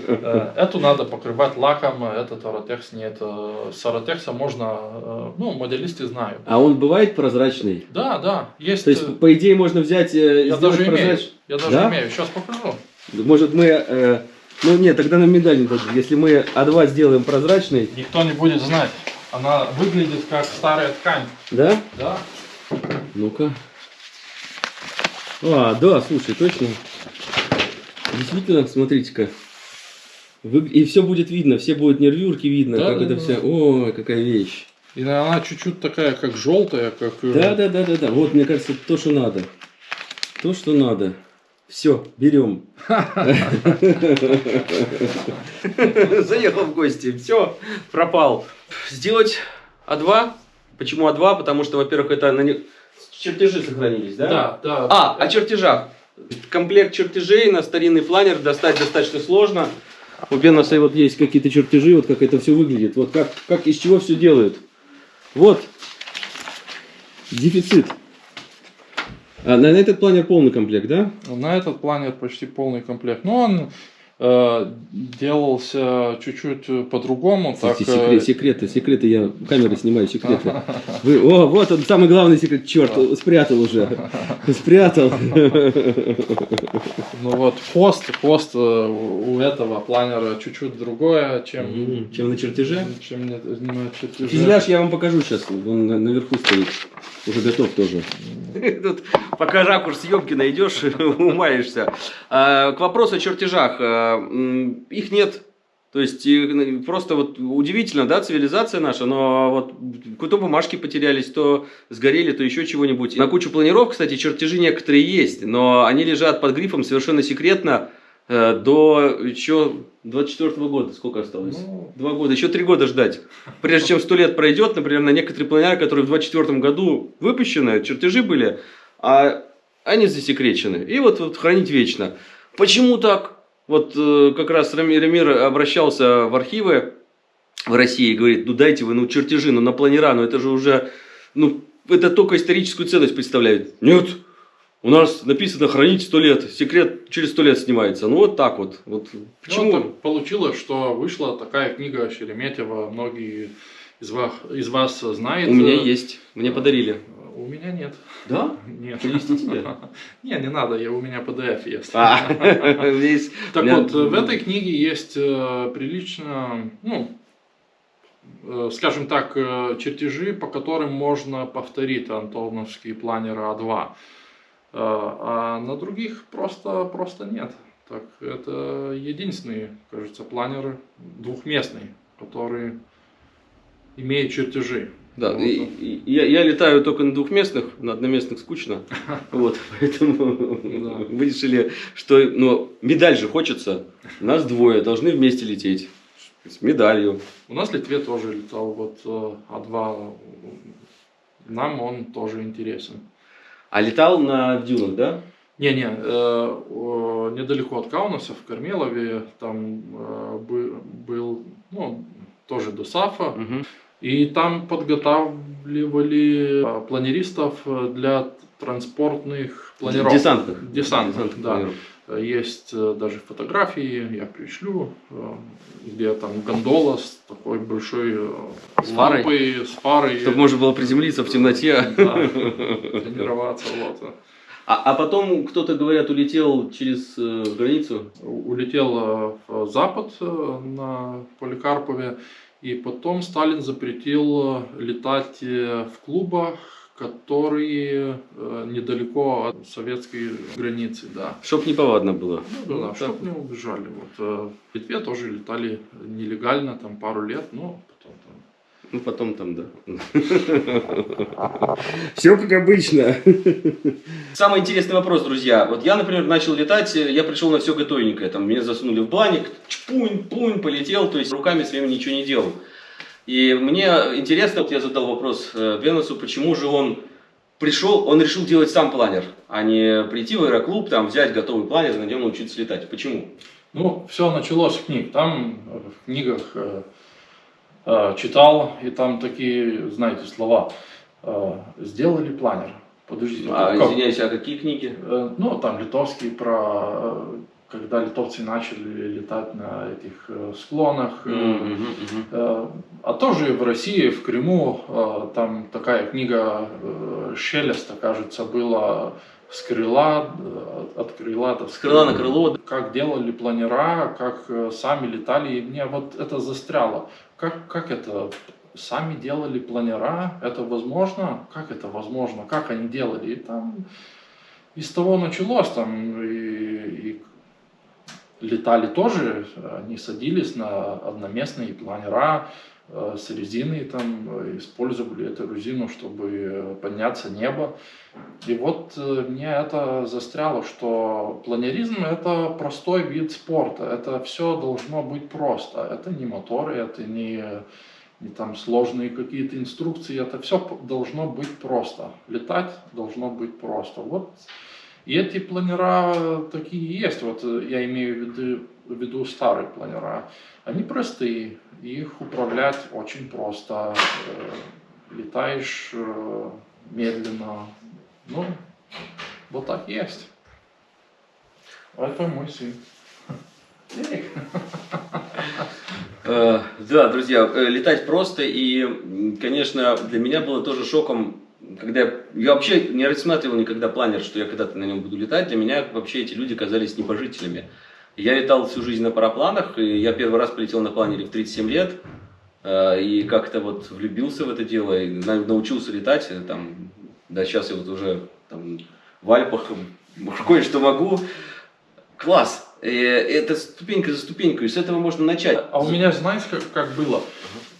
Э, Эту надо покрывать лаком, этот Orotex нет. С Orotex можно, ну, моделисты знают. А он бывает прозрачный? Да, да, есть. То есть, по идее, можно взять и я даже имею. Я даже Да? имею. Сейчас покажу. Может, мы... э, Ну нет, тогда нам медаль не дадут. Если мы А2 сделаем прозрачный, Никто не будет знать. Она выглядит как старая ткань. да? Да? Ну-ка. А, да, слушай, точно. Действительно, смотрите-ка. Вы- И все будет видно, все будут нервюрки видно, Да, как да, это да. все. Ой, какая вещь. И она чуть-чуть такая, как желтая, как... э, Да, да, да, да, да. Вот, мне кажется, то, что надо. То, что надо. Все, берем. Заехал в гости, все, пропал. Сделать А2. Почему А2? Потому что, во-первых, это на не- чертежи сохранились, да? Да, да. А, о чертежах. Комплект чертежей на старинный планер достать достаточно сложно. У Беноса вот есть какие-то чертежи, вот как это все выглядит. Вот как, как из чего все делают. Вот. Дефицит. А на, на этот планер полный комплект, да? На этот планер почти полный комплект. Но он э, делался чуть-чуть по-другому. Так, секрет, секреты, секреты, я камеры снимаю, секреты. Вы, о, вот он, самый главный секрет, черт, спрятал уже, спрятал. Ну вот, хвост, хвост э, у этого планера чуть-чуть другое, чем... Чем на чертеже? Чем на чертеже. Фюзеляж я вам покажу сейчас, он наверху стоит, уже готов тоже. Тут пока ракурс съемки найдешь, умаешься. А, к вопросу о чертежах. А, их нет. То есть ну, просто вот удивительно, да, цивилизация наша, но вот то бумажки потерялись, то сгорели, то еще чего-нибудь. На кучу планиров, кстати, чертежи некоторые есть, но они лежат под грифом совершенно секретно до еще 24 -го года. Сколько осталось? Ну... Два года. Еще три года ждать. Прежде чем сто лет пройдет, например, на некоторые планеры, которые в 24 году выпущены, чертежи были, а они засекречены. И вот, вот хранить вечно. Почему так? Вот э, как раз Рамир обращался в архивы в России и говорит, ну дайте вы, ну чертежи, ну на планера, ну это же уже, ну это только историческую ценность представляет. Нет, у нас написано хранить сто лет, секрет через сто лет снимается. Ну вот так вот. вот. Почему? Ну, получилось, что вышла такая книга Шереметьева, многие из вас, из вас знают. У меня есть, мне подарили. У меня нет. Да? Нет. Принести тебе? Не, не надо, я, у меня PDF есть. А, так вот, в этой книге есть э, прилично, ну, э, скажем так, э, чертежи, по которым можно повторить антоновский планер А2. А на других просто, просто нет. Так, это единственный, кажется, планер двухместный, который имеет чертежи. Да, вот. и, и, я, я летаю только на двухместных, на одноместных скучно. Вот, поэтому вы решили, что ну, медаль же хочется. Нас двое, должны вместе лететь. С медалью. У нас в Литве тоже летал вот э, А2. Нам он тоже интересен. А летал на дюнах, да? Не-не, э, недалеко от Каунаса, в Кармелове, там э, был, ну, тоже до САФа. Угу. И там подготавливали а, планеристов э, для транспортных планировок. Десантных. Десантных, да. Планировок. Есть э, даже фотографии, я пришлю, э, где там гондола с такой большой с лампой, с фарой. Чтобы можно было приземлиться в темноте. Да, тренироваться. Вот. А, а потом кто-то, говорят, улетел через э, границу? Улетел в Запад, на Поликарпове. И потом Сталин запретил летать в клубах, которые э, недалеко от советской границы, да. Чтоб не повадно было. Ну, да, ну, чтоб не убежали. Вот, э, в Литве тоже летали нелегально, там пару лет, но потом там ну, потом там, да. Все как обычно. Самый интересный вопрос, друзья. Вот я, например, начал летать, я пришел на все готовенькое. Там меня засунули в бланик, чпунь, пунь, полетел, то есть руками своими ничего не делал. И мне интересно, вот я задал вопрос э, Венусу, почему же он пришел, он решил делать сам планер, а не прийти в аэроклуб, там взять готовый планер на нем научиться летать. Почему? Ну, все началось с книг. Там в книгах э, Э, читал, и там такие, знаете, слова. Э, сделали планер. Подождите. А, как? извиняюсь, а какие книги? Э, ну, там литовские про когда литовцы начали летать на этих склонах. Mm -hmm, А тоже в России, в Крыму, там такая книга Шелеста, кажется, была с крыла, от крыла до с крыла на крыло. Как делали планера, как сами летали, и мне вот это застряло как, как это? Сами делали планера? Это возможно? Как это возможно? Как они делали? И там из того началось, там и, и летали тоже, они садились на одноместные планера э, с резиной, там, использовали эту резину, чтобы подняться небо. И вот э, мне это застряло, что планеризм это простой вид спорта, это все должно быть просто, это не моторы, это не, не там сложные какие-то инструкции, это все должно быть просто, летать должно быть просто. Вот и эти планера такие есть, вот я имею в виду, в виду старые планера. Они простые, их управлять очень просто. Э, летаешь э, медленно. Ну, Вот так есть. Это мой сын. Э, Да, друзья, э, летать просто, и, конечно, для меня было тоже шоком, когда я, вообще не рассматривал никогда планер, что я когда-то на нем буду летать, для меня вообще эти люди казались небожителями. Я летал всю жизнь на парапланах, и я первый раз полетел на планере в 37 лет, э, и как-то вот влюбился в это дело, и на- научился летать, э, там, да, сейчас я вот уже там, в Альпах кое-что могу. Класс! Э, Это ступенька за ступенькой, и с этого можно начать. А у меня, знаешь, как, как было?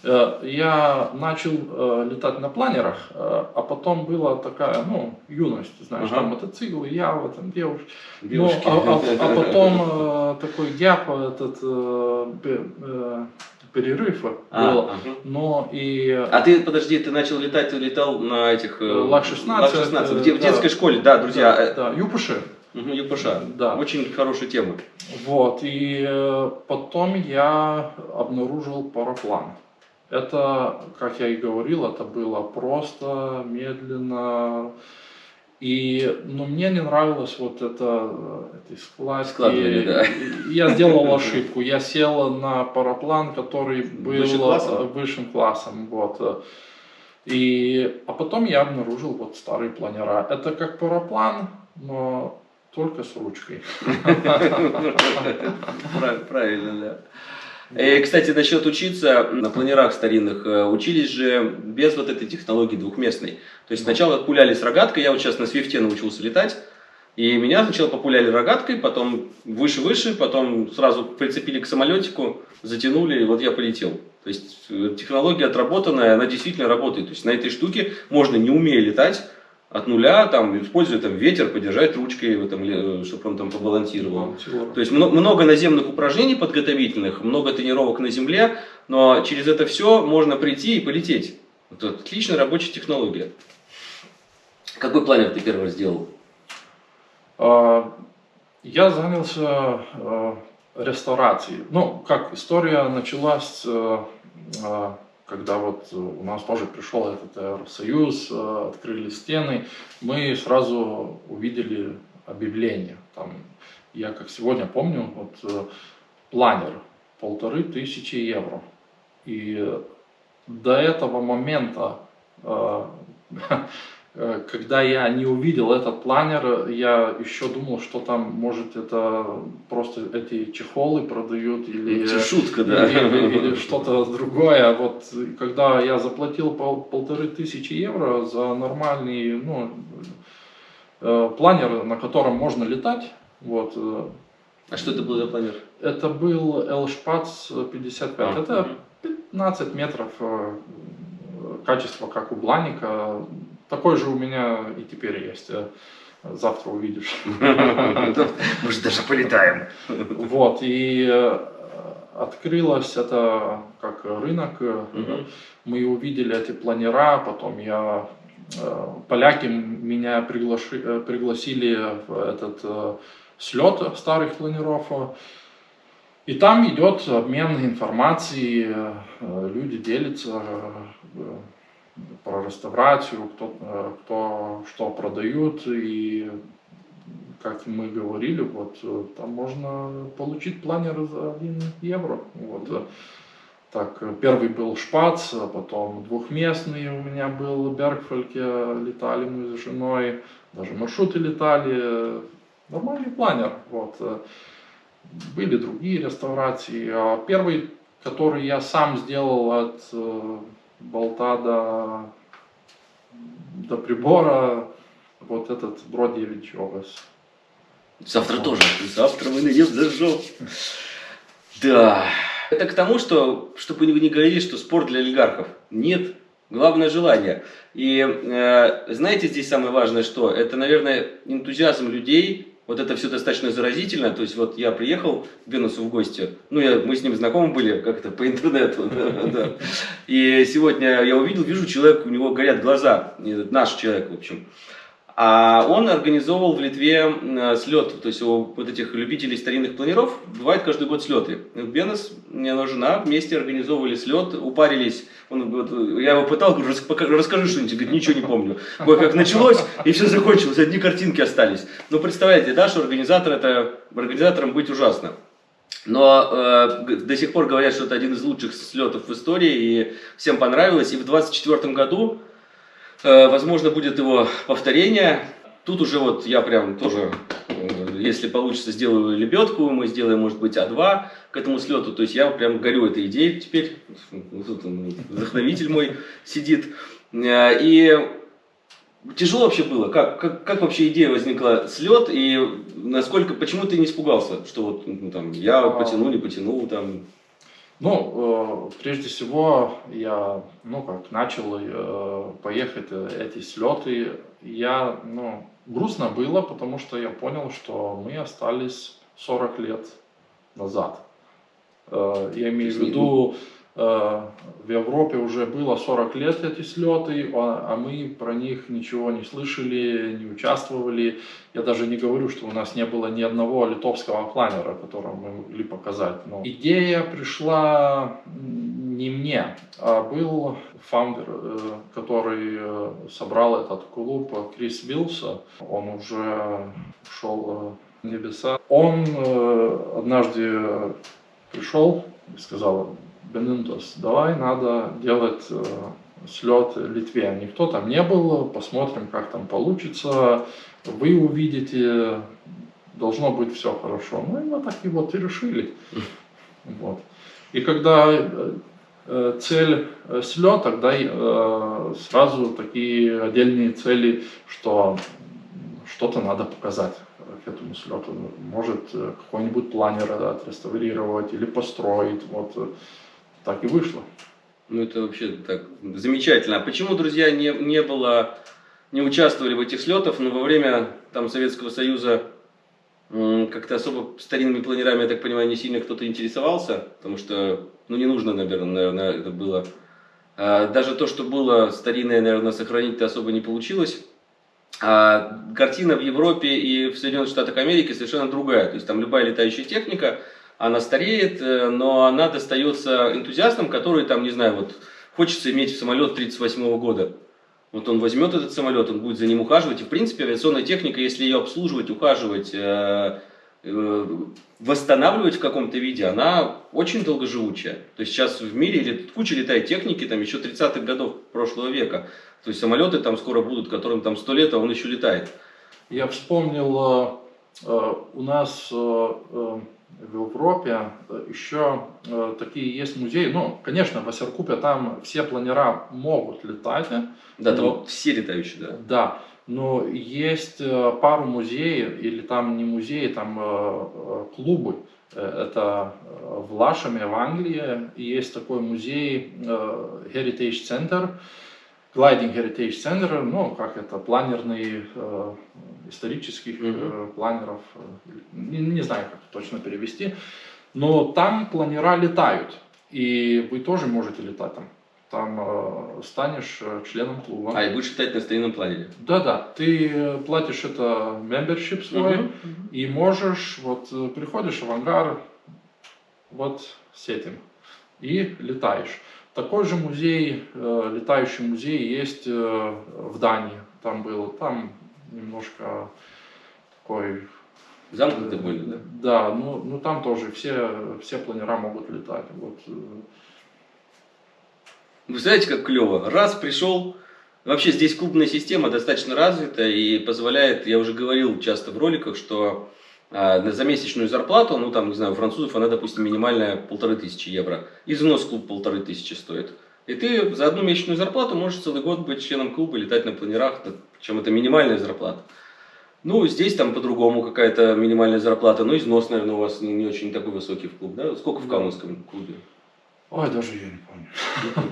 Э, Я начал э, летать на планерах, а потом была такая, ну, юность, знаешь, Ага. там мотоцикл, я, вот там девушка. Ну, Девушки. а, а- а потом такой gap, этот пе- перерыв А, был. ага. Но и А ты, подожди, ты начал летать, ты летал на этих... э, Лак-16, Лак-16, в, де- в детской да. школе, да, друзья. да, да, ЮПШ. Мгм, ЮПШ. Да. Очень хорошая тема. Вот, и э, потом я обнаружил параплан. Это, как я и говорил, это было просто, медленно. И, ну, мне не нравилось вот это, э, эти складки. Складывание, да. Я сделал ошибку. Я сел на параплан, который был класса? э, высшим классом. Вот. И, а потом я обнаружил вот старые планера. Это как параплан, но только с ручкой. Прав- Правильно, да. И, кстати, насчет учиться на планерах старинных, э, учились же без вот этой технологии двухместной. То есть сначала пуляли с рогаткой, я вот сейчас на свифте научился летать, и меня сначала популяли рогаткой, потом выше-выше, потом сразу прицепили к самолетику, затянули, и вот я полетел. То есть э, технология отработанная, она действительно работает. То есть на этой штуке можно, не умея летать, от нуля, там, используя там, ветер, подержать ручкой, в этом, ле- чтобы он там побалансировал. То есть мно- много наземных упражнений подготовительных, много тренировок на земле, но через это все можно прийти и полететь. Это отличная рабочая технология. Какой планер ты первый сделал? А, Я занялся э, реставрацией. Ну, как история началась, э, э, когда вот у нас тоже пришел этот Евросоюз, э, открыли стены, мы сразу увидели объявление. Там, я как сегодня помню, вот э, планер полторы тысячи евро. И до этого момента э, Э, когда я не увидел этот планер, я еще думал, что там, может, это просто эти чехолы продают или, Это шутка, да. или, или что-то другое. Вот когда я заплатил пол- полторы тысячи евро за нормальный ну, э, планер, на котором можно летать, вот, э, А что это был за планер? это был L-Spatz 55. А, это мгм. 15 метров э, качество, как у Бланика. Такой же у меня и теперь есть. Э, Завтра увидишь. Может, даже полетаем. Вот, и э, открылось это как рынок. э. Мы увидели эти планера, потом я... Поляки меня приглаши- пригласили в этот э, слет старых планеров. И там идет обмен информацией, э, люди делятся э, про реставрацию, кто, э, кто что продают, и как мы говорили, вот э, там можно получить планер за 1 евро. Вот. э. Так, первый был Шпац, а потом двухместный у меня был Бергфольке, летали мы с женой, даже маршруты летали, нормальный планер. Вот. Были другие реставрации. А первый, который я сам сделал от болта до, до прибора, вот этот Бродевич Овес. Завтра тоже. Завтра мы найдем зажжем. Да. Это к тому, что, чтобы вы не говорили, что спорт для олигархов. Нет. Главное желание. И э, знаете, здесь самое важное, что это, наверное, энтузиазм людей. Вот это все достаточно заразительно. То есть вот я приехал к Бенусу в гости. Ну, я, мы с ним знакомы были как-то по интернету. И сегодня я увидел, вижу человек, у него горят глаза. Наш человек, в общем. А он организовывал в Литве слет, то есть у вот этих любителей старинных планеров бывает каждый год слеты. Бенес, его жена вместе организовывали слет, упарились. Он, вот, я его пытал, говорю, расскажи что-нибудь, говорит, ничего не помню. Ой, как началось, и все закончилось, одни картинки остались. Ну, представляете, да, что организатор это, организатором быть ужасно. Но э, до сих пор говорят, что это один из лучших слетов в истории, и всем понравилось. И в 2024 году возможно, будет его повторение. Тут уже вот я прям тоже, э, если получится, сделаю лебедку, мы сделаем, может быть, А2 к этому слету. То есть я прям горю этой идеей теперь. Тут вдохновитель мой сидит. Э, и тяжело вообще было? Как, как, как вообще идея возникла слет? И насколько, почему ты не испугался, что вот ну, там я а. потяну, не потяну там? Ну, э, прежде всего, я, ну, как начал э, поехать э, эти слеты, я, ну, грустно было, потому что я понял, что мы остались 40 лет назад. Я имею в виду, в Европе уже было 40 лет эти слеты, а, а мы про них ничего не слышали, не участвовали. Я даже не говорю, что у нас не было ни одного литовского планера, который мы могли показать. Но идея пришла не мне, а был фаундер, э, который э, собрал этот клуб, Крис Вилса. Он уже ушел в небеса. Он однажды пришел и сказал, Бенинтос, давай надо делать э, слет Литве. Никто там не был, посмотрим, как там получится. Вы увидите, должно быть все хорошо. Ну и мы так и вот и решили. Вот. И когда э, э, цель слета, тогда сразу такие отдельные цели, что что-то надо показать к этому слету. Может какой-нибудь планер отреставрировать или построить. Вот так и вышло. Ну, это вообще так замечательно. А почему, друзья, не, не было, не участвовали в этих слетах, но во время там Советского Союза как-то особо старинными планерами, я так понимаю, не сильно кто-то интересовался, потому что, ну, не нужно, наверное, наверное это было. А даже то, что было старинное, наверное, сохранить-то особо не получилось. А картина в Европе и в Соединенных Штатах Америки совершенно другая. То есть там любая летающая техника – она стареет, э, но она достается энтузиастам, которые там, не знаю, вот хочется иметь самолет 38 года. Вот он возьмет этот самолет, он будет за ним ухаживать. И, в принципе, авиационная техника, если ее обслуживать, ухаживать, э, э, восстанавливать в каком-то виде, она очень долгоживучая. То есть сейчас в мире куча летает техники, там еще 30-х годов прошлого века. То есть самолеты там скоро будут, которым там 100 лет, а он еще летает. Я вспомнил, у нас в Европе э, еще э, такие есть музеи. Ну, конечно, в Асеркупе там все планера могут летать. Да, там но, все летающие, да. Да, но есть э, пару музеев, или там не музеи, там клубы. Это в Лашаме, в Англии, есть такой музей Heritage Center, Gliding Heritage Center, ну, как это, планерный исторических mm-hmm. планеров, э, не, не знаю, как точно перевести, но там планера летают, и вы тоже можете летать там. Там э, станешь э, членом клуба. А, и будешь летать на старинном планере? Да-да, ты платишь это membership свой, mm-hmm. и можешь, вот приходишь в ангар, вот с этим, и летаешь. Такой же музей, э, летающий музей есть э, в Дании. Там был, там немножко такой... Замкнуты были, да? Да, ну, ну там тоже все, все планера могут летать. Вот. Э. Вы знаете, как клево. Раз пришел, вообще здесь клубная система достаточно развита и позволяет, я уже говорил часто в роликах, что а, за месячную зарплату, ну там, не знаю, у французов она, допустим, минимальная полторы тысячи евро. И взнос клуб полторы тысячи стоит. И ты за одну месячную зарплату можешь целый год быть членом клуба, летать на планерах, причем это минимальная зарплата. Ну, здесь там по-другому какая-то минимальная зарплата, но износ, наверное, у вас не, не очень такой высокий в клуб, да? Сколько в Каменском клубе? Ой, даже я не помню.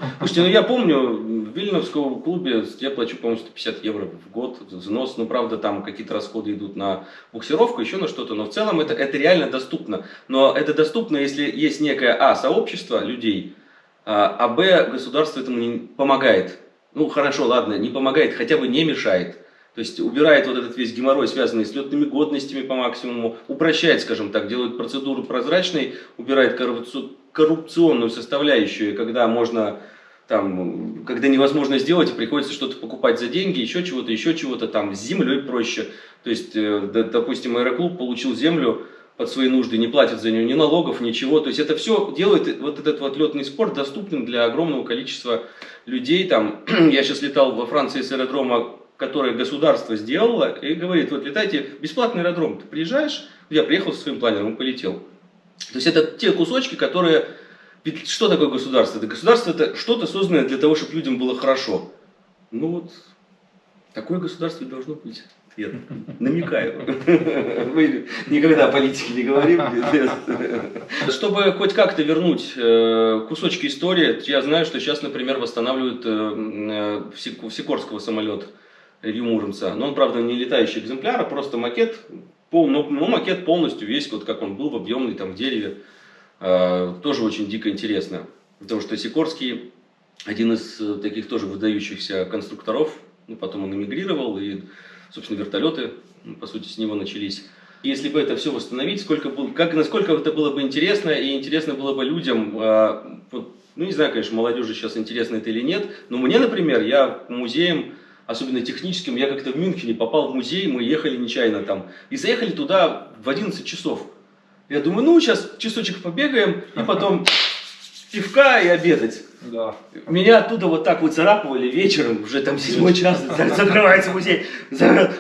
Слушайте, ну я помню, в Вильновском клубе я плачу, по-моему, 150 евро в год взнос. Ну, правда, там какие-то расходы идут на буксировку, еще на что-то. Но в целом это, это реально доступно. Но это доступно, если есть некое, а, сообщество людей, а, а б, государство этому не помогает. Ну, хорошо, ладно, не помогает, хотя бы не мешает. То есть убирает вот этот весь геморрой, связанный с летными годностями по максимуму, упрощает, скажем так, делает процедуру прозрачной, убирает коррупционную составляющую, когда можно там, когда невозможно сделать, приходится что-то покупать за деньги, еще чего-то, еще чего-то, там, с землей проще. То есть, э, допустим, аэроклуб получил землю под свои нужды, не платит за нее ни налогов, ничего. То есть, это все делает вот этот вот летный спорт доступным для огромного количества людей. Там, я сейчас летал во Франции с аэродрома, которое государство сделало, и говорит, вот летайте, бесплатный аэродром, ты приезжаешь, я приехал со своим планером и полетел. То есть, это те кусочки, которые ведь что такое государство? Это государство это что-то созданное для того, чтобы людям было хорошо. Ну вот, такое государство должно быть. Я намекаю. Мы никогда о политике не говорим. Чтобы хоть как-то вернуть э, кусочки истории, я знаю, что сейчас, например, восстанавливают э, э, Сикорского самолет Илью Муромца. Но он, правда, не летающий экземпляр, а просто макет. Пол, но, но макет полностью весь, вот как он был, в объемный, там, в дереве. Тоже очень дико интересно. Потому что Сикорский один из таких тоже выдающихся конструкторов, ну, потом он эмигрировал, и, собственно, вертолеты, по сути, с него начались. Если бы это все восстановить, сколько было, как, насколько это было бы интересно, и интересно было бы людям, э, ну, не знаю, конечно, молодежи сейчас интересно это или нет, но мне, например, я музеем, особенно техническим, я как-то в Мюнхене попал в музей, мы ехали нечаянно там, и заехали туда в 11 часов. Я думаю, ну, сейчас часочек побегаем, и потом пивка и обедать. Да. Меня оттуда вот так вот царапывали вечером, уже там седьмой час, закрывается музей,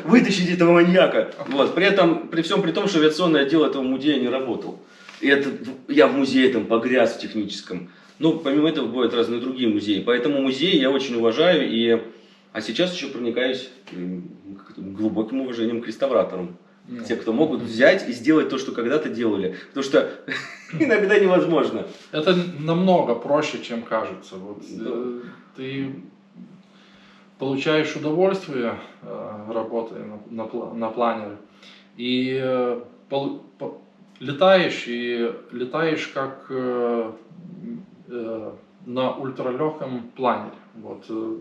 вытащить этого маньяка. Вот. При этом, при всем при том, что авиационный отдел этого музея не работал. И это, я в музее там погряз в техническом. Ну, помимо этого, бывают разные другие музеи. Поэтому музей я очень уважаю, и, а сейчас еще проникаюсь глубоким уважением к реставраторам. Нет. Те, кто могут взять и сделать то, что когда-то делали. Потому что иногда невозможно. Это намного проще, чем кажется. Вот, э, ты получаешь удовольствие, э, работая на, на, на планере, и э, пол, по, летаешь, и летаешь как э, э, на ультралегком планере. Вот, э,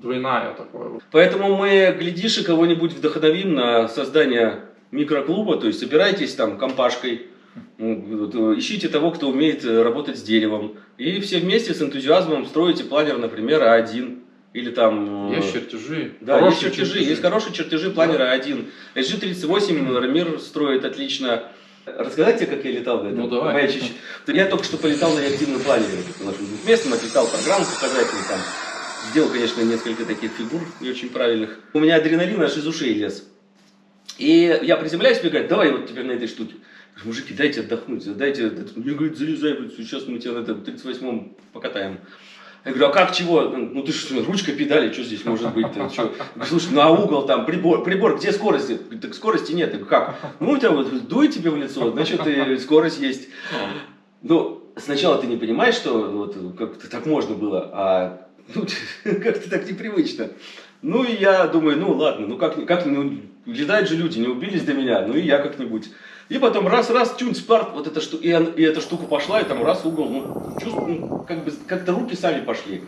двойная такое. Поэтому мы, глядишь, и кого-нибудь вдохновим на создание микроклуба, то есть собирайтесь там компашкой, ну, ищите того, кто умеет э, работать с деревом, и все вместе с энтузиазмом строите планер, например, А1. Или там... Э, есть чертежи. Да, есть чертежи, чертежи. Есть хорошие чертежи планера А1. SG-38 Рамир строит отлично. Рассказать как я летал в этом? Ну, давай. Моя Я только что полетал на реактивном планере. Двухместном, отлетал программу показательную там. Сделал, конечно, несколько таких фигур не очень правильных. У меня адреналин аж из ушей лез. И я приземляюсь, мне говорят, давай вот теперь на этой штуке. Говорю, мужики, дайте отдохнуть, дайте, мне говорит, залезай, сейчас мы тебя на этом 38-м покатаем. Я говорю, а как чего? Ну ты что, ручка педали, что здесь может быть? Что? Слушай, ну а угол там, прибор, прибор, где скорость? Так скорости нет. Я говорю, как? Ну у тебя вот дует тебе в лицо, значит и скорость есть. Ну, сначала ты не понимаешь, что вот как-то так можно было, а ну, как-то так непривычно. Ну и я думаю, ну ладно, ну как, как ну, летают же люди, не убились до меня, ну и я как-нибудь. И потом раз-раз, чунь, спарт, вот эта штука, и, и эта штука пошла, и там раз угол, ну, чувствую, ну, как бы, как-то руки сами пошли.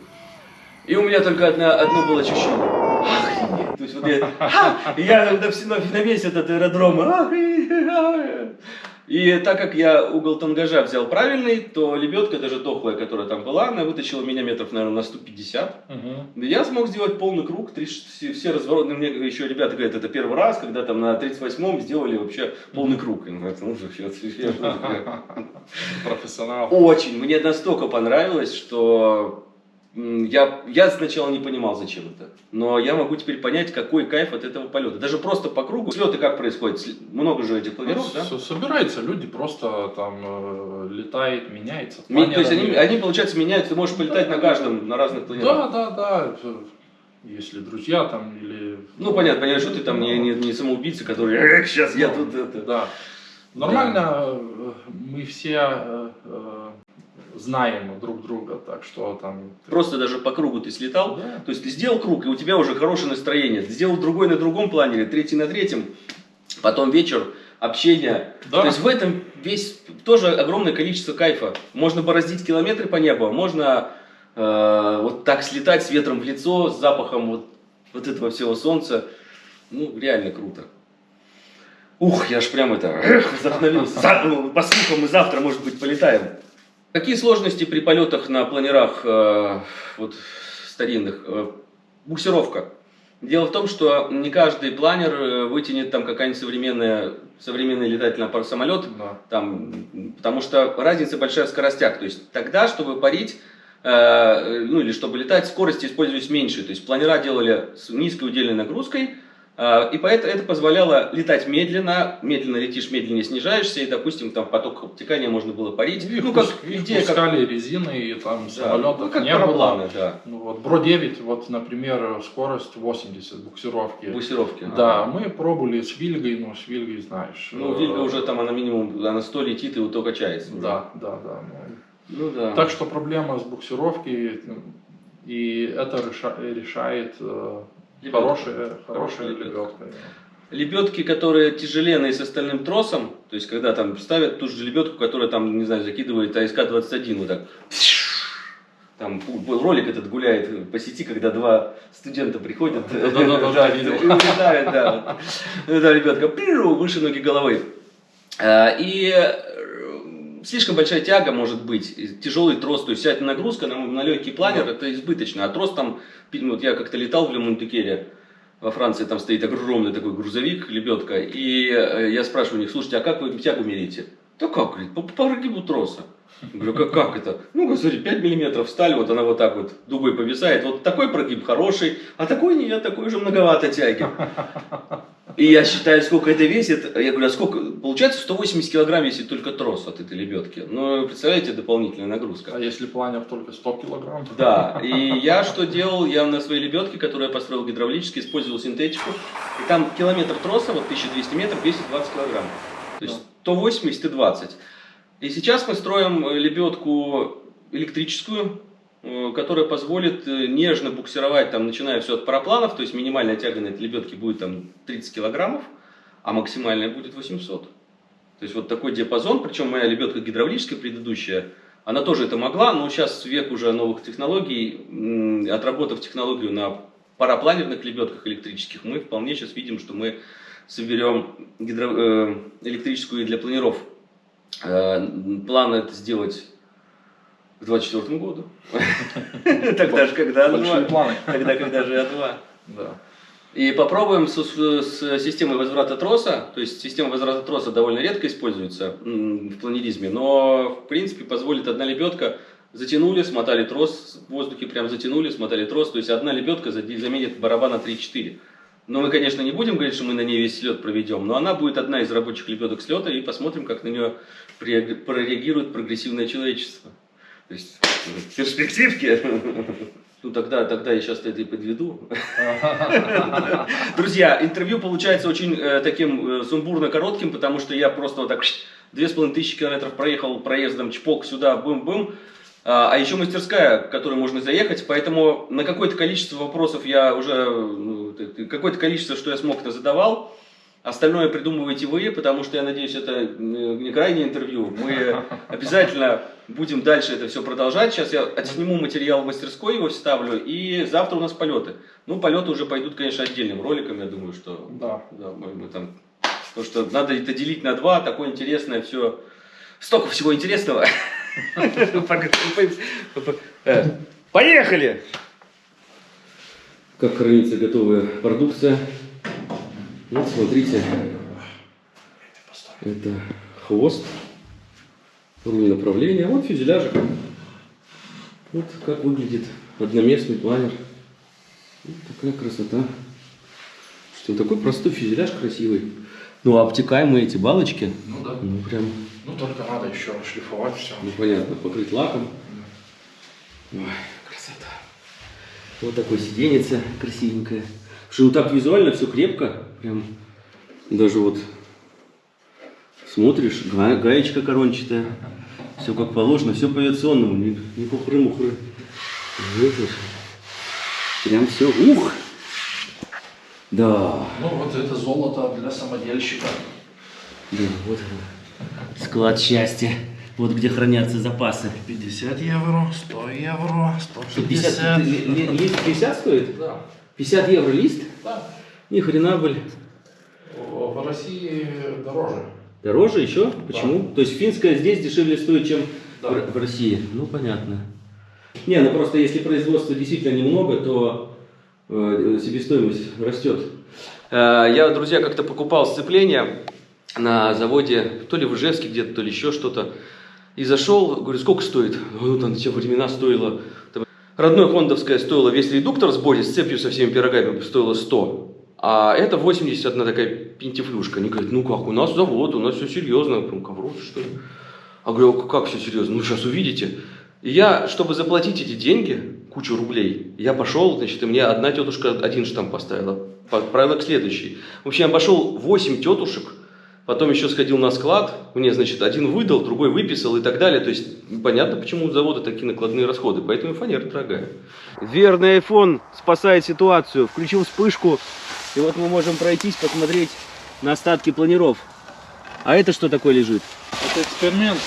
И у меня только одна, одно было ощущение. Охренеть. То есть вот я, ха, я на, на, на весь этот аэродром, охренеть. И так как я угол тангажа взял правильный, то лебедка, даже дохлая, которая там была, она вытащила меня метров, наверное, на 150. Угу. Я смог сделать полный круг, три, все развороты. Мне еще ребята говорят, это первый раз, когда там на 38-м сделали вообще полный круг. Ну, Профессионал. Очень. Мне настолько понравилось, что я, я сначала не понимал, зачем это. Но я могу теперь понять, какой кайф от этого полета. Даже просто по кругу. Слеты как происходят? Много же этих планеров, ну, да? Собираются люди, просто там э, летает, меняется. Ми, то есть они, они, получается, меняются, ты можешь полетать на каждом, на разных планерах. Да, да, да. Если друзья там или... Ну, понятно, понятно, что ты там не, не, не самоубийца, который, сейчас я ну, тут это... Да. Нормально, да. мы все э, э, знаем друг друга, так что там... Просто даже по кругу ты слетал, да. то есть ты сделал круг, и у тебя уже хорошее настроение. Ты сделал другой на другом плане, третий на третьем, потом вечер, общение. Да. То есть в этом весь тоже огромное количество кайфа. Можно бороздить километры по небу, можно э, вот так слетать с ветром в лицо, с запахом вот, вот этого всего солнца. Ну, реально круто. Ух, я ж прям это, эх, вдохновился. За- ну, По слухам, мы завтра, может быть, полетаем. Какие сложности при полетах на планерах э, вот, старинных? Э, буксировка. Дело в том, что не каждый планер э, вытянет там какая-нибудь современная, современный летательный аппарат самолет, Да. там, потому что разница большая в скоростях. То есть тогда, чтобы парить, э, ну или чтобы летать, скорости использовались меньше. То есть планера делали с низкой удельной нагрузкой, и поэтому это позволяло летать медленно, медленно летишь, медленнее снижаешься, и, допустим, там поток обтекания можно было парить. Их ну, как их идея, как, пускали резины, и там да, самолетов ну, как не было. парапланы, да, Ну вот, Бро-9, вот, например, скорость 80 буксировки. буксировки. Да, Ага. мы пробовали с Вильгой, но с Вильгой, знаешь. Ну, э, Вильга уже там, она минимум, она 100 летит и вот только качается. уже. Да, да, да. ну, Ну да. Так что проблема с буксировкой, ну, и это реша- решает Лебедка. хорошая, Хорошая хорошая лебедка. лебедка. Лебедки, которые тяжеленные с остальным тросом, то есть когда там ставят ту же лебедку, которая там, не знаю, закидывает АСК-21 вот так. Там ролик этот гуляет по сети, когда два студента приходят, улетают, да. Да, пиру, выше ноги головы. А, И слишком большая тяга может быть, тяжелый трос, то есть вся эта нагрузка на, на легкий планер, это избыточно. А трос там, вот я как-то летал в Лемонтекере, во Франции там стоит огромный такой грузовик, лебедка, и э, я спрашиваю у них, слушайте, а как вы тягу меряете? Да как, говорит, по, по прогибу троса. Я Говорю, как, как это? Ну, смотри, 5 миллиметров сталь, вот она вот так вот дугой повисает. Вот такой прогиб хороший, а такой нет, такой же многовато тяги. И я считаю, сколько это весит. Я говорю, а сколько? Получается 180 килограмм весит только трос от этой лебедки. Ну, представляете, дополнительная нагрузка. А если планер только 100 килограмм? Да, и я что делал? Я на своей лебедке, которую я построил гидравлически, использовал синтетику. И там километр троса, вот 1200 метров, весит 20 килограмм. То есть 180 и 20. И сейчас мы строим лебедку электрическую, которая позволит э, нежно буксировать, там, начиная все от парапланов, то есть минимальная тяга на этой лебедке будет там 30 килограммов, а максимальная будет 800. То есть вот такой диапазон, причем моя лебедка гидравлическая предыдущая, она тоже это могла, но сейчас век уже новых технологий, отработав технологию на парапланерных лебедках электрических, мы вполне сейчас видим, что мы соберем гидро- э, электрическую и для планиров. Э, План это сделать к 2024 году. Тогда же, когда Большие А2. планы. Тогда, когда же А2. Да. И попробуем с, с системой возврата троса. То есть система возврата троса довольно редко используется в планеризме, но в принципе позволит одна лебедка затянули, смотали трос в воздухе, прям затянули, смотали трос. То есть одна лебедка заменит барабан на 3-4. Но мы, конечно, не будем говорить, что мы на ней весь слет проведем, но она будет одна из рабочих лебедок слета, и посмотрим, как на нее прореагирует прогрессивное человечество. То есть в. Ну тогда, тогда я сейчас это и подведу. Друзья, интервью получается очень э, таким э, сумбурно коротким, потому что я просто вот так две с половиной тысячи километров проехал проездом чпок сюда, бым-бым. А а еще мастерская, в которую можно заехать, поэтому на какое-то количество вопросов я уже, ну, какое-то количество, что я смог, задавал. Остальное придумываете вы, потому что я надеюсь, это не крайнее интервью. Мы обязательно будем дальше это все продолжать. Сейчас я отсниму материал в мастерской, его вставлю, и завтра у нас полеты. Ну, полеты уже пойдут, конечно, отдельным роликом, я думаю, что Да. да, мы, мы там, потому что надо это делить на два, такое интересное все, столько всего интересного. Поехали! Как хранится готовая продукция. Вот смотрите, это хвост, руль направления, вот фюзеляжик. Вот как выглядит одноместный планер. Вот такая красота. Что такой простой фюзеляж красивый. Ну, а обтекаемые эти балочки, Ну да. ну, прям, Ну только надо еще шлифовать все. ну, понятно, покрыть лаком. Ой, красота. Вот такое сиденьице красивенькое. Что ну так визуально все крепко. Прям даже вот смотришь, га- гаечка корончатая. Все как положено, все по авиационному, не, не вот. Прям все. Ух! Да. Ну вот это золото для самодельщика. Да, вот оно. Склад счастья. Вот где хранятся запасы. 50 евро, 100 евро, 50, 160. ли- ли- лист 50 стоит? Да. 50 евро лист? Да. Ни хрена, блин. В России дороже. Дороже еще? Почему? То есть финская здесь дешевле стоит, чем Да. в, в России? Ну, понятно. Не, ну просто если производства действительно немного, то э, себестоимость растет. Э, я, друзья, как-то покупал сцепление на заводе, то ли в Ижевске где-то, то ли еще что-то. И зашел, говорю, сколько стоит? Ну, там те времена стоило... там, родное хондовское стоило весь редуктор с боди, с цепью со всеми пирогами стоило 100. А это 80, одна такая пентифлюшка. Они говорят, ну как, у нас завод, у нас все серьезно. Говорю, ковров, что ли? А говорю, «А как все серьезно? Ну, сейчас увидите. И я, чтобы заплатить эти деньги, кучу рублей, я пошел, значит, и мне одна тетушка один штамп поставила. Отправила к следующей. В общем, я пошел 8 тетушек, потом еще сходил на склад, мне, значит, один выдал, другой выписал и так далее. То есть, понятно, почему у завода такие накладные расходы, поэтому фанера дорогая. Верный iPhone спасает ситуацию. Включил вспышку, и вот мы можем пройтись, посмотреть на остатки планиров. А это что такое лежит? Это эксперимент.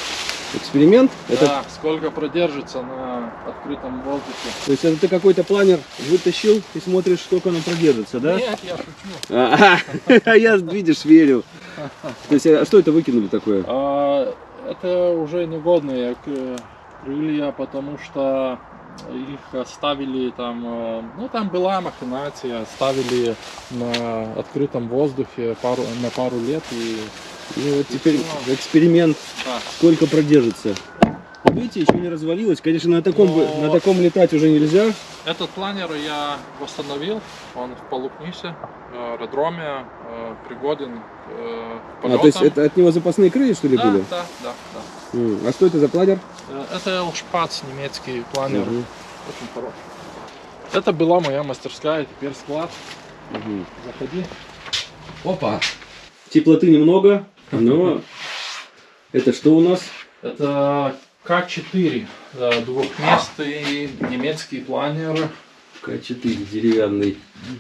Эксперимент? Это, Да, сколько продержится на открытом воздухе. То есть это ты какой-то планер вытащил и смотришь, сколько он продержится, да? Нет, я шучу. А, а я, видишь, верю. То есть, а что это выкинули такое? А, это уже негодные к- крылья, потому что их оставили там, э, ну там была махинация, оставили на открытом воздухе пару, на пару лет и Ну вот теперь эксперимент, да. сколько продержится. Видите, еще не развалилось. Конечно, на таком, Но- на таком летать уже нельзя. Этот планер я восстановил, он в Полукнисе, э, аэродроме, э, пригоден к э, А, то есть полетам. это от него запасные крылья, что ли, да, были? да, да, да. А что это за планер? Э, Это Элшпац, немецкий планер, Мгм, очень хороший. Это была моя мастерская, теперь склад. мгм. Заходи. Опа! Теплоты немного, но это что у нас? Это К4, э, двухместный немецкий планер. К4 деревянный.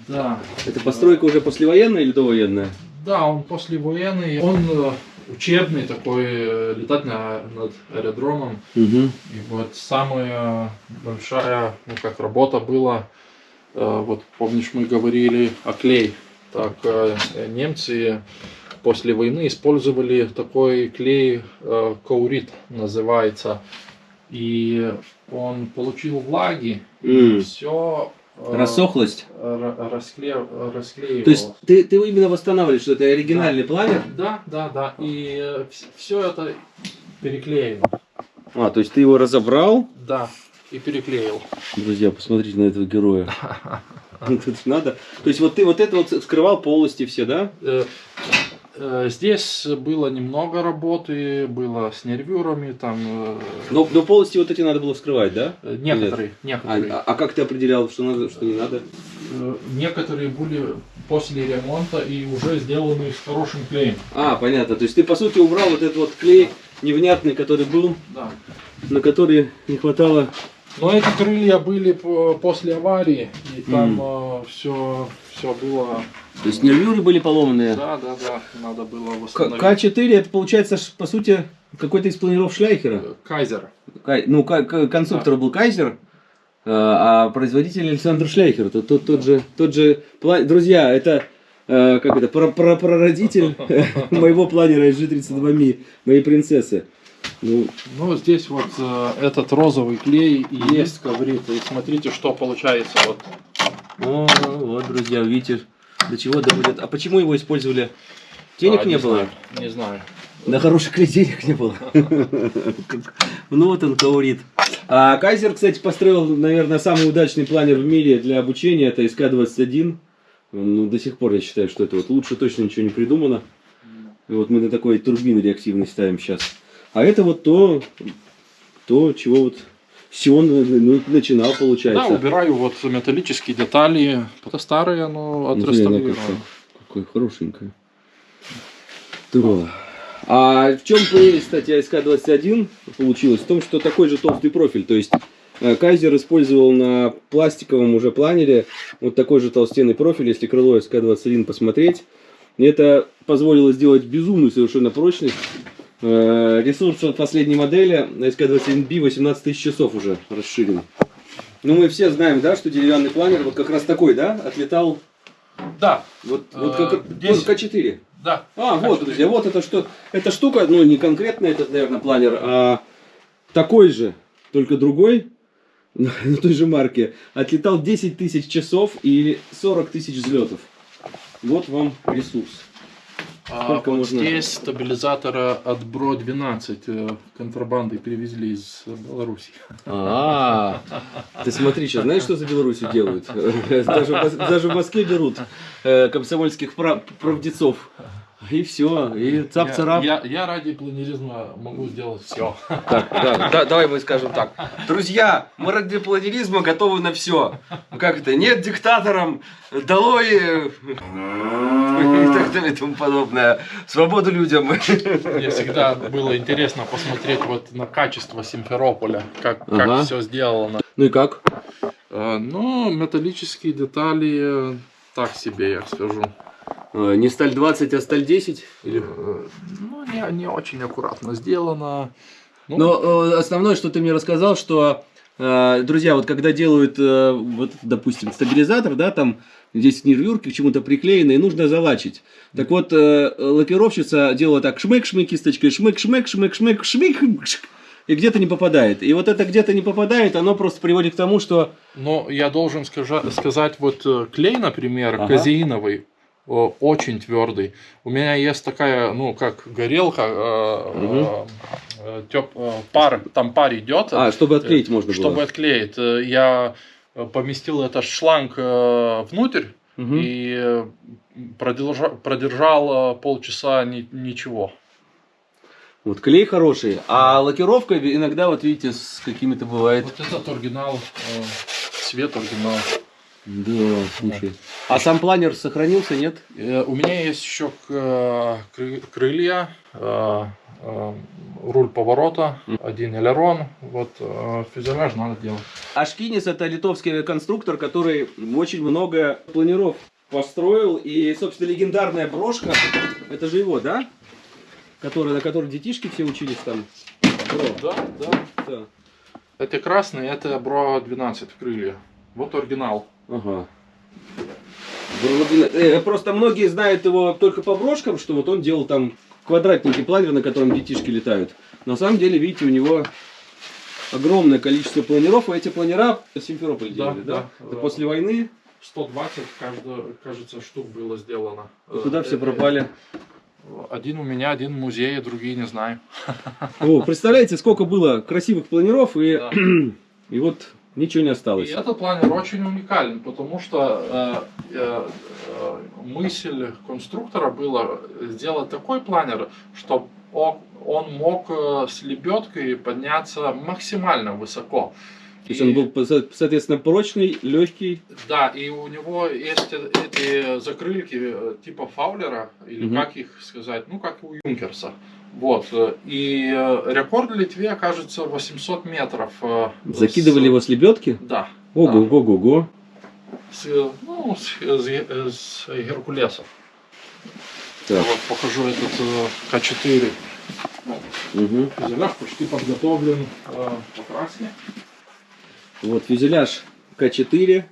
Да, Это постройка уже послевоенная или довоенная? да, он послевоенный, он э, учебный такой, э, летать на, над аэродромом. Угу. И вот самая большая, ну как работа была, э, вот помнишь мы говорили о клей, так э, немцы после войны использовали такой клей, каурит называется, и он получил влаги, М. все Рассохлость? расклеивалось. То есть ты, ты именно восстанавливаешь, что это оригинальный планер? Да, да, да, и все это переклеено, А, то есть ты его разобрал? да, и переклеил. Друзья, посмотрите на этого героя. Тут надо. То есть вот ты вот это вот скрывал полости все, да? Э, Здесь было немного работы, было с нервюрами, там э, Но, но полости вот эти надо было вскрывать, да? э, некоторые, А, некоторые, а- а как ты определял, что надо, что не надо? Некоторые были после ремонта и уже сделаны с хорошим клеем. А, понятно. То есть ты по сути убрал вот этот вот клей невнятный, который был, Да. на который не хватало. Но эти крылья были по- после аварии, и там все, все было. То есть нервюры были поломанные. Да, да, да, надо было К- восстановить. К4 это получается по сути какой-то из планиров Шляйхера. Кайзер. Кай- ну, конструктор был Кайзер, э, а производитель Александр Шляйхер. Тот, тот, тот же, тот же Друзья, это э, как это, прародитель моего планера SG-32 Mi, моей принцессы. Ну, Ну, здесь вот э, этот розовый клей и есть коврит. И смотрите, что получается. Вот о, вот, друзья, видите, до чего доводят. А почему его использовали? Денег А, не, было? знаю, не знаю. На хороший клей денег не было. Ну вот он говорит. А Кайзер, кстати, построил, наверное, самый удачный планер в мире для обучения. Это СК-21. Ну, до сих пор я считаю, что это вот лучше точно ничего не придумано. И вот мы на такой турбины реактивной ставим сейчас. А это вот то, то чего вот, с чего он ну, начинал, Да, получается. убираю вот металлические детали. Это старые, но отреставрировано. Какое хорошенькое. Здорово. А в чем прелесть, кстати, АСК-21 получилось? В том, что такой же толстый профиль. То есть э, Кайзер использовал на пластиковом уже планере вот такой же толстенный профиль, если крыло СК-21 посмотреть. Это позволило сделать безумную совершенно прочность. Э, Ресурс от последней модели SK21B 18 тысяч часов уже расширен. Ну, мы все знаем, да, что деревянный планер вот как раз такой, да, отлетал Да, Вот, Э, вот как, десять. вот К4. да. А, вот, К4. друзья, вот это что, эта штука, ну не конкретно этот, наверное, планер, а такой же, только другой, на той же марке, отлетал 10 тысяч часов и 40 тысяч взлетов. Вот вам ресурс. А Сколько вот можно? здесь стабилизатора от Бро 12 э, контрабандой привезли из Беларуси. А, ты смотри, сейчас знаешь, что за Беларусью делают? Даже, даже в Москве берут э, комсомольских прав- правдецов. И все, и цап-царап. Я, я, я ради планеризма могу сделать все. Так, да, да, давай мы скажем так. Друзья, мы ради планеризма готовы на все. Как это? Нет диктаторам, долой э, и так далее и тому подобное. Свободу людям. Мне всегда было интересно посмотреть вот на качество Симферополя, как, Ага. как все сделано. Ну и как? Э, Ну, металлические детали э, так себе, я скажу. Э, Не сталь 20, а сталь 10? Или... Ну, не, не очень аккуратно сделано. Ну, Но э, основное, что ты мне рассказал, что, э, друзья, вот когда делают, вот, допустим, стабилизатор, да, там здесь нервюрки к чему-то приклеены, и нужно залачить. Так вот, лакировщица делала так, шмык-шмык кисточкой, шмык-шмык, шмык-шмык, шмык, шмык, и где-то не попадает. И вот это где-то не попадает, оно просто приводит к тому, что... Но я должен скажа- сказать, вот клей, например, Ага. казеиновый, очень твердый. У меня есть такая, ну, как горелка, э, Мгм. э, э, тёп- э, пар, там пар идет, А, чтобы отклеить можно было. чтобы отклеить. Э, Я э, поместил этот шланг э, внутрь Мгм. и э, продержа- продержал э, полчаса ни- ничего. Вот клей хороший, а лакировка иногда, вот видите, с какими-то бывает... Вот этот оригинал, э, цвет оригинал. Да, слушай. А сам планер сохранился, нет? Э, У меня есть еще кры- крылья, э, э, руль поворота, один элерон. Вот э, фюзеляж надо делать. Ашкинис это литовский конструктор, который очень много планиров построил. И, собственно, легендарная брошка, это же его, да? Который, на которой детишки все учились там. Бро, Да, да. да. Эти красные, это Бро 12 крылья. Вот оригинал. Ага. Бро- э, Просто многие знают его только по брошкам, что вот он делал там квадратненький планер, на котором детишки летают. На самом деле, видите, у него огромное количество планеров, а эти планера Симферополь Да, делали, да? да. Это после войны. 120, каждая, кажется, штук было сделано. И куда Э, все э, пропали? Один у меня, один в музее, другие не знаю. О, представляете, сколько было красивых планеров, и, Да. и вот ничего не И осталось. этот планер очень уникален, потому что э, э, э, мысль конструктора была сделать такой планер, чтобы он мог э, с лебедкой подняться максимально высоко. То есть он был, соответственно, прочный, легкий. Да, и у него есть эти закрылки э, типа фаулера, или Мгм. как их сказать, ну как у Юнкерса. Вот. э, И э, рекорд в Литве, кажется, 800 метров. э, Закидывали с- его с лебедки. Да. Ого, да. С, ну, с, с- с Геркулесов. Так. Вот покажу этот э, К4. Мгм. Фюзеляж почти подготовлен э, по краске. Вот фюзеляж К4.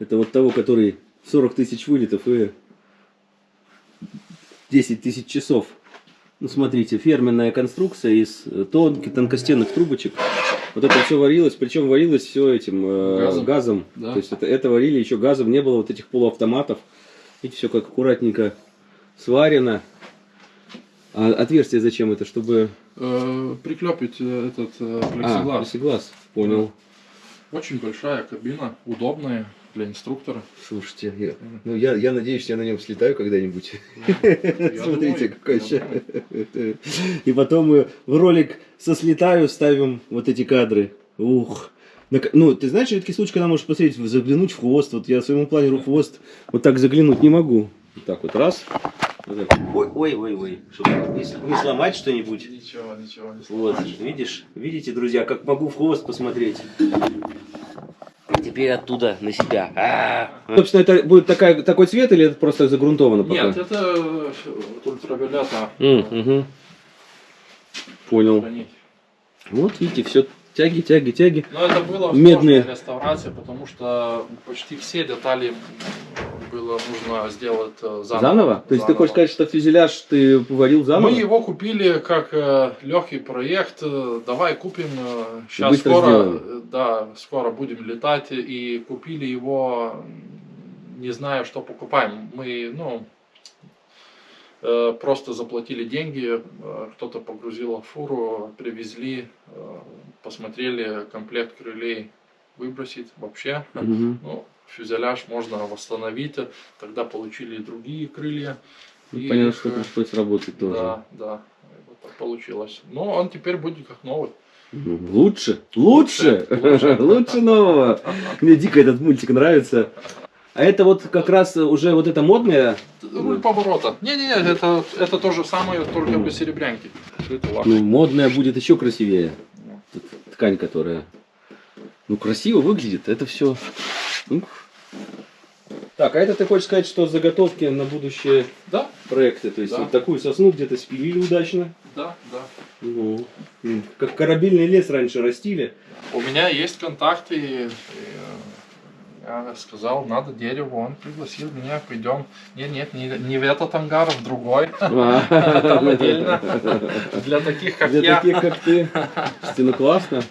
Это вот того, который 40 тысяч вылетов и 10 тысяч часов. Ну, смотрите, ферменная конструкция из э, тонких, тонкостенных трубочек. Вот это все варилось, причем варилось все этим э, Газом. газом. Да. То есть это, это варили еще газом, не было вот этих полуавтоматов. Видите, все как аккуратненько сварено. А отверстие зачем это? Чтобы... Э, приклепить э, этот э, А, плексиглаз. плексиглаз. Понял. Очень большая кабина, удобная для инструктора. Слушайте, я, ну, я, я надеюсь, я на нем слетаю когда-нибудь. Смотрите, какой И потом мы в ролик со слетаю ставим вот эти кадры. Ух. Ну, ты знаешь, редкий случай, когда можешь посмотреть, заглянуть в хвост. Вот я своему планеру хвост вот так заглянуть не могу. Вот так вот, раз. Ой, ой, ой, ой. Чтобы не, не сломать что-нибудь. Ничего, ничего не Вот, видишь? Видите, друзья, как могу в хвост посмотреть. Теперь оттуда на себя. А. Собственно, это будет такая, такой цвет или это просто загрунтовано пока? Нет, это э, ультравиолета. М, мгм. Понял. Вот видите, все тяги, тяги, тяги. Но это было Медные. сложная реставрация, потому что почти все детали было нужно сделать э, заново. Заново? То есть ты Заново. хочешь сказать, что фюзеляж ты поварил заново? Мы его купили как э, легкий проект. э, Давай купим. сейчас быстро скоро, сделаем. да, скоро будем летать и купили его, не зная, что покупаем. Мы, ну, э, просто заплатили деньги, э, кто-то погрузил в фуру, привезли, э, посмотрели комплект крылей выбросить вообще. Мгм. Ну, фюзеляж можно восстановить, тогда получили и другие крылья. Ну, И Понятно, их, что пришлось работать тоже. Да, да, вот так получилось. Но он теперь будет как новый. Ну, Лучше, лучше, Лучше, лучше. нового. Мне дико этот мультик нравится. А это вот как раз уже вот это модное, Руль поворота. Не-не-не, это, это то же самое, только без серебрянки. Ну, модное будет еще красивее. Ткань, которая, ну, красиво выглядит. Это все. Так, а это ты хочешь сказать, что заготовки на будущее Да, проекты? То есть Да. вот такую сосну где-то спилили удачно. да, да. Ну, как корабельный лес раньше растили. У меня есть контакты. э, Я сказал, надо дерево, он пригласил меня, пойдем. Нет, нет, не, не в этот ангар, а в другой. Там отдельно. Для таких, как Для я. таких, как ты. Ну классно.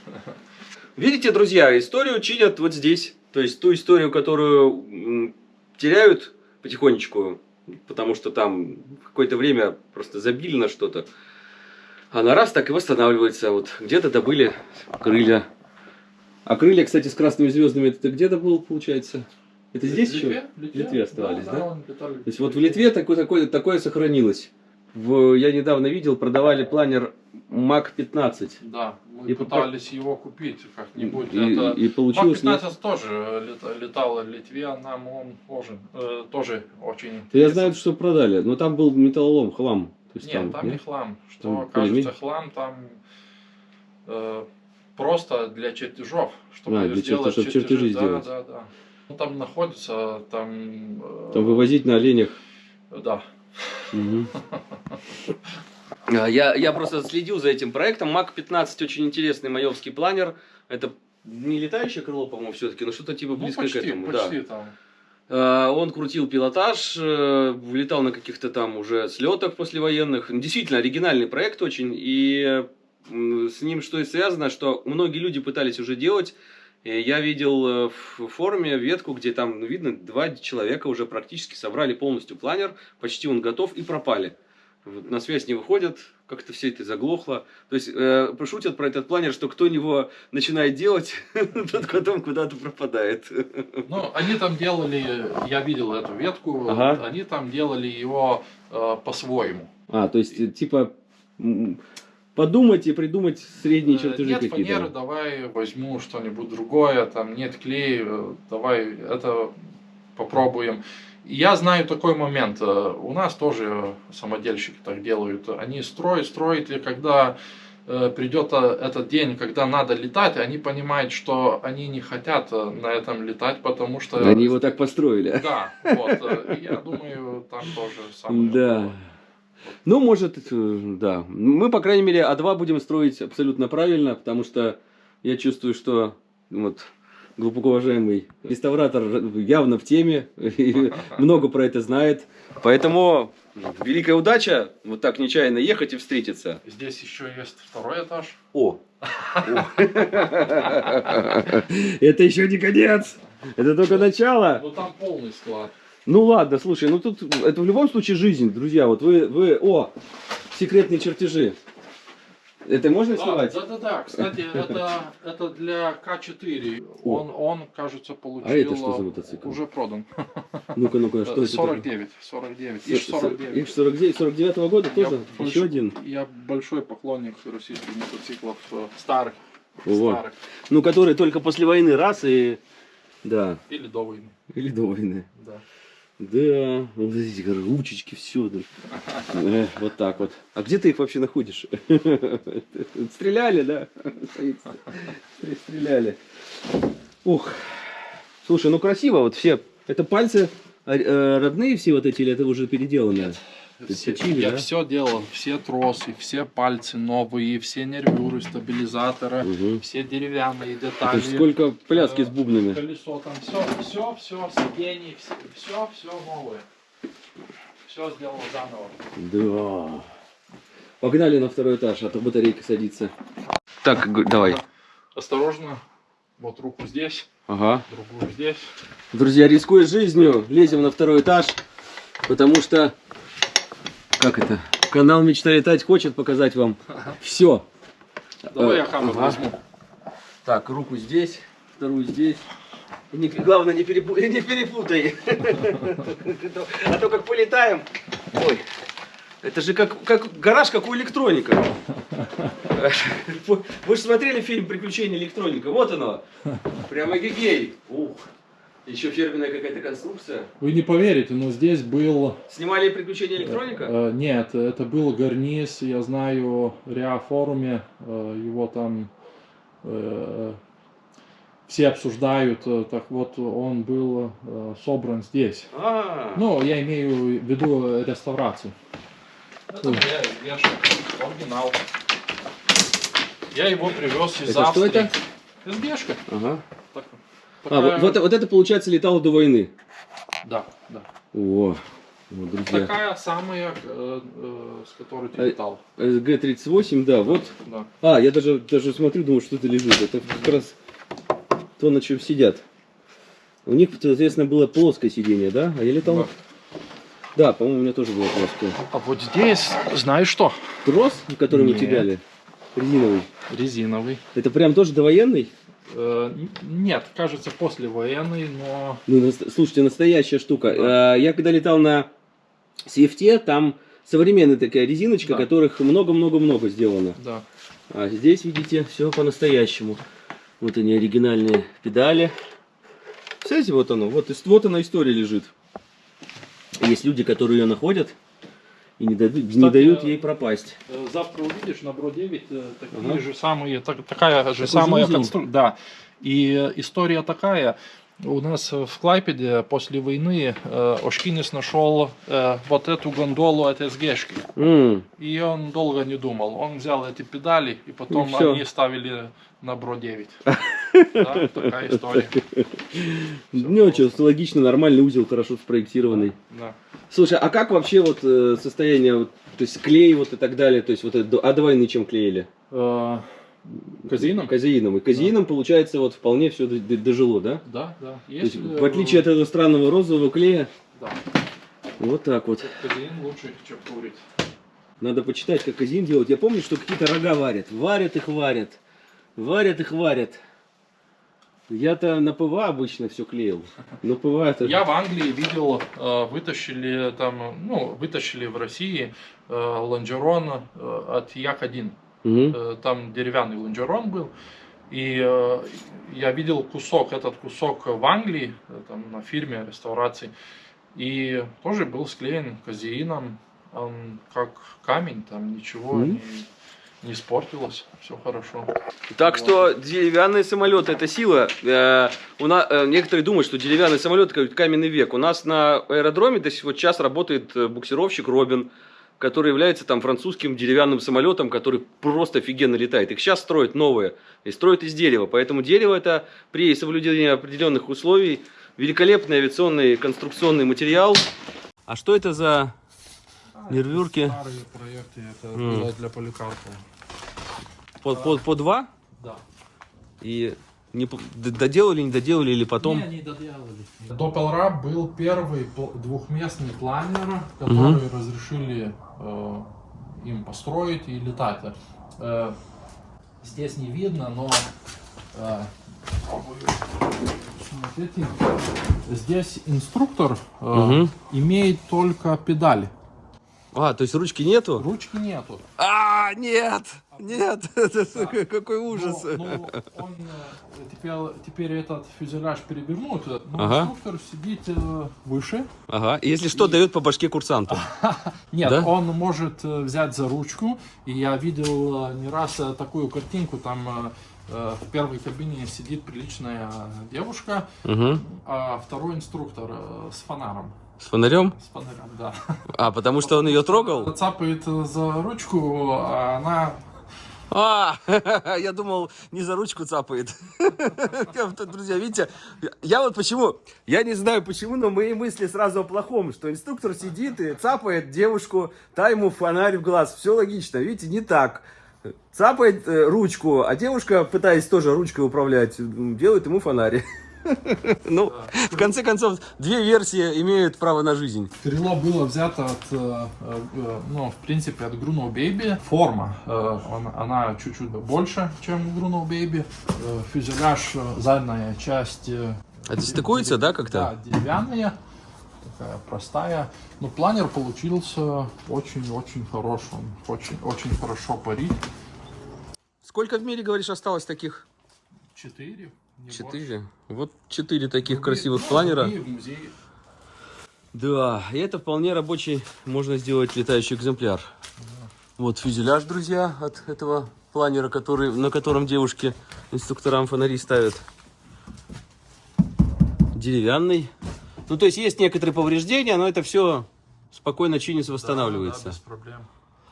Видите, друзья, историю чинят вот здесь. То есть ту историю, которую теряют потихонечку, потому что там какое-то время просто забили на что-то. Она раз так и восстанавливается. Вот где-то добыли крылья. А крылья, кстати, с красными звездами, это где-то был, получается? Это здесь В еще? Литве? В Литве оставались, да? он летал То есть вот в Литве такое, такое, такое сохранилось. В, я недавно видел, продавали планер Мак 15. Да, мы И пытались его купить как-нибудь. И, это... и получилось. нет? Мак-15 тоже лета- летал в Литве, нам он тоже, э, тоже очень Да я знаю, что продали, но там был металлолом, хлам. То есть Нет, там, не нет? хлам. Что Там кажется полимер? хлам, там э, просто для чертежов. Чтобы А, для сделать чертежа- чтобы чертежи да, сделать. Да, да. Ну, там находится, там... э, Там вывозить на оленях. Да. Мгм. А, Я, я просто следил за этим проектом. Мак 15 очень интересный майовский планер. Это не летающее крыло, по-моему, все-таки, но что-то типа Ну, близко почти, к этому. да. почти там. А, Он крутил пилотаж, э, летал на каких-то там уже слетах послевоенных. Действительно, оригинальный проект очень. И с ним что и связано, что многие люди пытались уже делать. Я видел э, в форуме ветку, где там, ну, видно, два человека уже практически собрали полностью планер, почти он готов и пропали. На связь не выходят, как-то все это заглохло. То есть э, шутят про этот планер, что кто его начинает делать, тот потом куда-то пропадает. Ну, они там делали, я видел эту ветку, Ага. они там делали его э, по-своему. А, то есть, типа, подумать и придумать средние Э, чертежи Нет фанеры, какие-то. давай возьму что-нибудь другое, там нет клей, э, давай это попробуем. Я знаю такой момент, э, у нас тоже самодельщики так делают, они строят, строят, и когда э, придет э, этот день, когда надо летать, они понимают, что они не хотят на этом летать, потому что... Они его так построили. Да, вот, я думаю, там тоже самое. Да. Ну, может, да. Мы, по крайней мере, А2 будем строить абсолютно правильно, потому что я чувствую, что вот глубоко уважаемый реставратор явно в теме, и много про это знает. Поэтому великая удача вот так нечаянно ехать и встретиться. Здесь еще есть второй этаж. О! Это еще не конец! Это только начало! Ну там полный склад. Ну ладно, слушай, ну тут это в любом случае жизнь, друзья. Вот вы, вы, о, секретные чертежи. Это можно Да, снимать? да, да, да. Кстати, это, это для К4. О. Он, он, кажется, получил. А это что за мотоцикл? Уже продан. Ну-ка, ну-ка, что это? 49. 49. такое? Иж 49. Иж 49, 49 года Я тоже? больш- Еще один. Я большой поклонник российских мотоциклов э, старых. Вот. Старых. Ну, который только после войны раз и... Да, Или до войны. или до войны. Да. Да, вот эти ручечки, все. вот так вот. А где ты их вообще находишь? Стреляли, да? Стреляли. Ух. Слушай, ну красиво, вот все. Это пальцы э, родные все вот эти, или это уже переделанные? Все- починили, я да? все делал, все тросы, все пальцы новые, все нервюры, стабилизаторы, Мгм. все деревянные детали. есть сколько пляски с Э, бубнами. Колесо там, все, все, все, сиденье, все, все новое. Все сделал заново. Да. Погнали на второй этаж, а то батарейка садится. Так, давай. Осторожно, вот руку здесь, Ага. другую здесь. Друзья, рискуя жизнью, лезем на второй этаж, потому что, как это, канал Мечта летать хочет показать вам все. Давай Э, я камеру ага. возьму. Так, руку здесь, вторую здесь. И не- главное, не, перепу- не перепутай. А то как полетаем. Ой, это же как, как гараж, как у электроника. Вы же смотрели фильм «Приключения электроника»? Вот оно. Прямо гигей. Ух. Еще фирменная какая-то конструкция. Вы не поверите, но здесь был... Снимали «Приключения электроника»? э, нет, это был гарниз, я знаю, в Риа форуме, э, его там э, все обсуждают, э, так вот он был э, собран здесь. А, Ну, я имею в виду реставрацию. Это оригинал. Я его привез из Это что Австрии. это? СГшка. ага. Так- А, такая- вот, вот, вот это, получается, летало до войны. Да, да. О, вот, друзья. Такая самая, э, э, с которой ты Э, летал. СГ-38, да, вот. Да. А, я даже, даже смотрю, думаю, что это лежит. Это как раз то, на чем сидят. У них, соответственно, было плоское сиденье, да? А я летал... Да. Да, по-моему, у меня тоже было плоское. А вот здесь, знаешь что? Трос, который мы Нет. тягали, резиновый, Резиновый. это прям тоже довоенный? Э, нет, кажется, послевоенный, но... Ну, слушайте, настоящая штука. Да. Э, Я когда летал на CFT, там современная такая резиночка, Да. которых много-много-много сделано. Да. А здесь, видите, все по-настоящему. Вот они, оригинальные педали. Кстати, вот оно, вот, вот она история лежит. Есть люди, которые ее находят и не, не Кстати, дают э, ей пропасть. Э, Завтра увидишь на Бро 9 э, такие Ага. же самые, так- такая же же самая конструкция. Да. И история такая. У нас э, в Клайпеде после войны э, Ошкинес нашел э, вот эту гондолу от СГшки. М, И он долго не думал. Он взял эти педали, и потом И они ставили на Бро 9. Да, такая история. Ну, что, логично, нормальный узел, хорошо спроектированный. Слушай, а как вообще вот э, состояние, то есть клей вот и так далее, то есть вот это, а до войны чем клеили? Э, Казином? Казеином. И казеином, получается, вот вполне все дожило, да? Да, да. То есть, Есть, в отличие от этого странного розового клея, Да. вот так вот. Казин лучше, чем курить. Надо почитать, как казеин делать. Я помню, что какие-то рога варят. Варят их, варят. Варят их, варят. Я-то на ПВА обычно все клеил. Но ПВА это... Я в Англии видел, э, вытащили там, ну, вытащили в России э, лонжерон э, от Як-1. Э, Там деревянный лонжерон был. И э, я видел кусок, этот кусок в Англии, э, там на фирме реставрации. И тоже был склеен казеином. Он как камень, там ничего Мгм. не, не испортилось. Все хорошо. Так что деревянные самолеты это сила. Э, у нас, э, некоторые думают, что деревянный самолет это каменный век. У нас на аэродроме до сих вот час работает э, буксировщик Робин, который является там французским деревянным самолетом, который просто офигенно летает. Их сейчас строят новые и строят из дерева. Поэтому дерево это при соблюдении определенных условий великолепный авиационный конструкционный материал. А что это за Нервюрки. Старые проекты, это было для Поликарпова. по, по, по два? Да. И не, доделали, не доделали или потом? Не, не доделали. Doppelrap был первый двухместный планер, который разрешили э, им построить и летать. Э, здесь не видно, но э, смотрите, здесь инструктор э, Мгм. имеет только педали. А, то есть ручки нету? Ручки нету. А, нет, нет, какой ужас. Ну, ну, он, э, теперь, теперь этот фюзеляж перевернут, но Ага. инструктор сидит э, выше. Ага, если что, дает по башке курсанту. Нет, Да? он может э, взять за ручку. И я видел не раз такую картинку, там в первой кабине сидит приличная девушка, Угу. а второй инструктор с фонаром. С фонарем? С фонарем, да. А, потому что он ее трогал? Цапает за ручку, а она... А, я думал, не за ручку цапает. Друзья, видите, я вот почему, я не знаю почему, но мои мысли сразу о плохом, что инструктор сидит и цапает девушку, та ему фонарь в глаз. Все логично, видите, не так. Цапает э, ручку, а девушка, пытаясь тоже ручкой управлять, делает ему фонарь. Ну, в конце концов, две версии имеют право на жизнь. Крыло было взято от, э, э, ну, в принципе, от Bruno Baby. Форма, она чуть-чуть больше, чем у Bruno Baby. Фюзеляж, задняя часть... Это стыкуется, да, как-то? Да, деревянная такая простая. Но планер получился очень-очень хорошим. Очень, очень хорошо парить. Сколько в мире, говоришь, осталось таких? Четыре. Четыре? Вот четыре таких красивых планера. Да, и это вполне рабочий, можно сделать летающий экземпляр. Вот фюзеляж, друзья, от этого планера, который, на котором девушки инструкторам фонари ставят. Деревянный. Ну, то есть есть некоторые повреждения, но это все спокойно чинится, восстанавливается. Да, да, без проблем.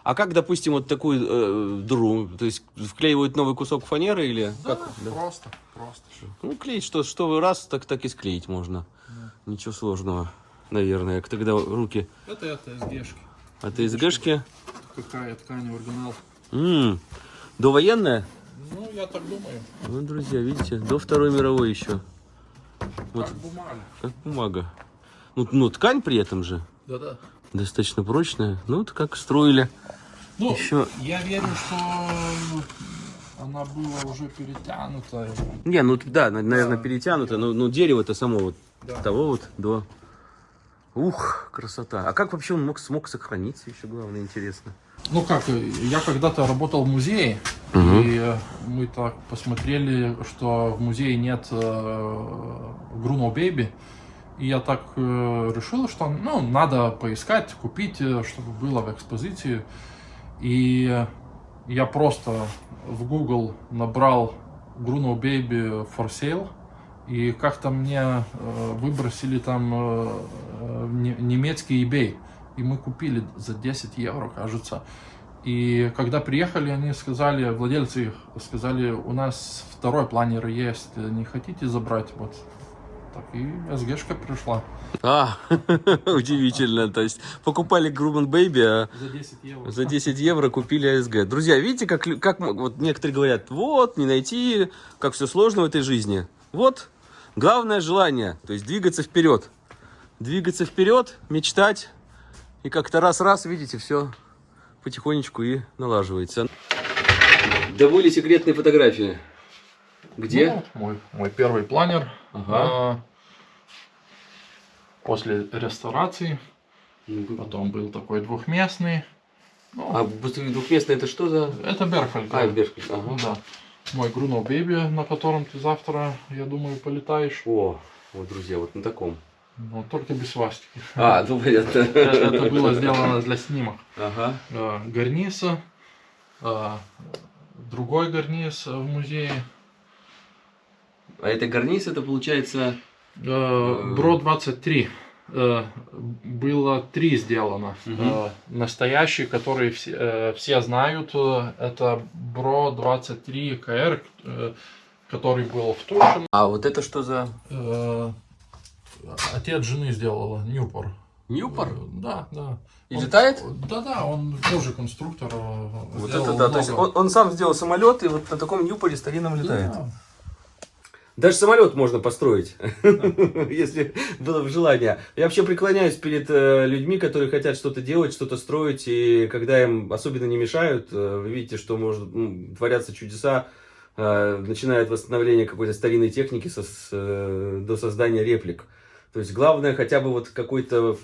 А как, допустим, вот такую э, дыру, то есть вклеивают новый кусок фанеры или да, как? Да, просто, просто. Ну, клеить, что, что раз, так, так и склеить можно. Да. Ничего сложного, наверное. Тогда руки... Это от СГшки. От СГшки? Какая ткань оригинал. М -м, довоенная? Ну, я так думаю. Ну, друзья, видите, до Второй мировой еще. Вот. Как бумага. Как бумага. Ну, ну ткань при этом же. Да-да. Достаточно прочная. Ну, вот как строили. Ну, Еще... я верю, что она была уже перетянута. Не, ну да, наверное, да, перетянута, но, но дерево-то само вот да. того вот до... Ух, красота. А как вообще он мог, смог сохраниться, еще главное, интересно. Ну как, я когда-то работал в музее, угу. и мы так посмотрели, что в музее нет э, Bruno Baby, и я так э, решил, что ну, надо поискать, купить, э, чтобы было в экспозиции. И я просто в Google набрал Bruno Baby for sale, и как-то мне э, выбросили там э, немецкий eBay и мы купили за 10 евро, кажется. И когда приехали, они сказали, владельцы их сказали, у нас второй планер есть, не хотите забрать? Вот так и СГшка пришла. А, удивительно. То есть покупали Грубан Бэйби, а за 10 евро, за 10 евро купили АСГ. Друзья, видите, как, как вот некоторые говорят, вот, не найти, как все сложно в этой жизни. Вот, главное желание, то есть двигаться вперед. Двигаться вперед, мечтать, и как-то раз-раз, видите, все потихонечку и налаживается. Довольно секретные фотографии. Где? Ну, мой, мой первый планер. Ага. А, после реставрации. Ну, Потом был такой двухместный. Ну, а двухместный это что за? Это Берхальд. А, Берхальд, ага. Ну, да. Мой Груно Бэби, на котором ты завтра, я думаю, полетаешь. О, вот, друзья, вот на таком. Ну, только без свастики. А, ну понятно. Это было сделано для снимок. Ага. А, гарниса, другой гарниз в музее. А это гарниз, это получается... А, Бро 23. А, было три сделано. Угу. Настоящий, который все, э, все знают, э, это Бро 23 КР, э, который был в Тушин. А вот это что за... Отец жены сделала, Ньюпор. Ньюпор? Да, да. И он, летает? Да, да, он тоже конструктор. Э, вот это да, много. то есть он, он сам сделал самолет и вот на таком Ньюпоре старинном летает. Да. Даже самолет можно построить, если было бы желание. Я вообще преклоняюсь перед э, людьми, которые хотят что-то делать, что-то строить, и когда им особенно не мешают, э, вы видите, что может творятся чудеса, начиная от восстановления какой-то старинной техники до создания реплик. То есть главное хотя бы вот какой-то,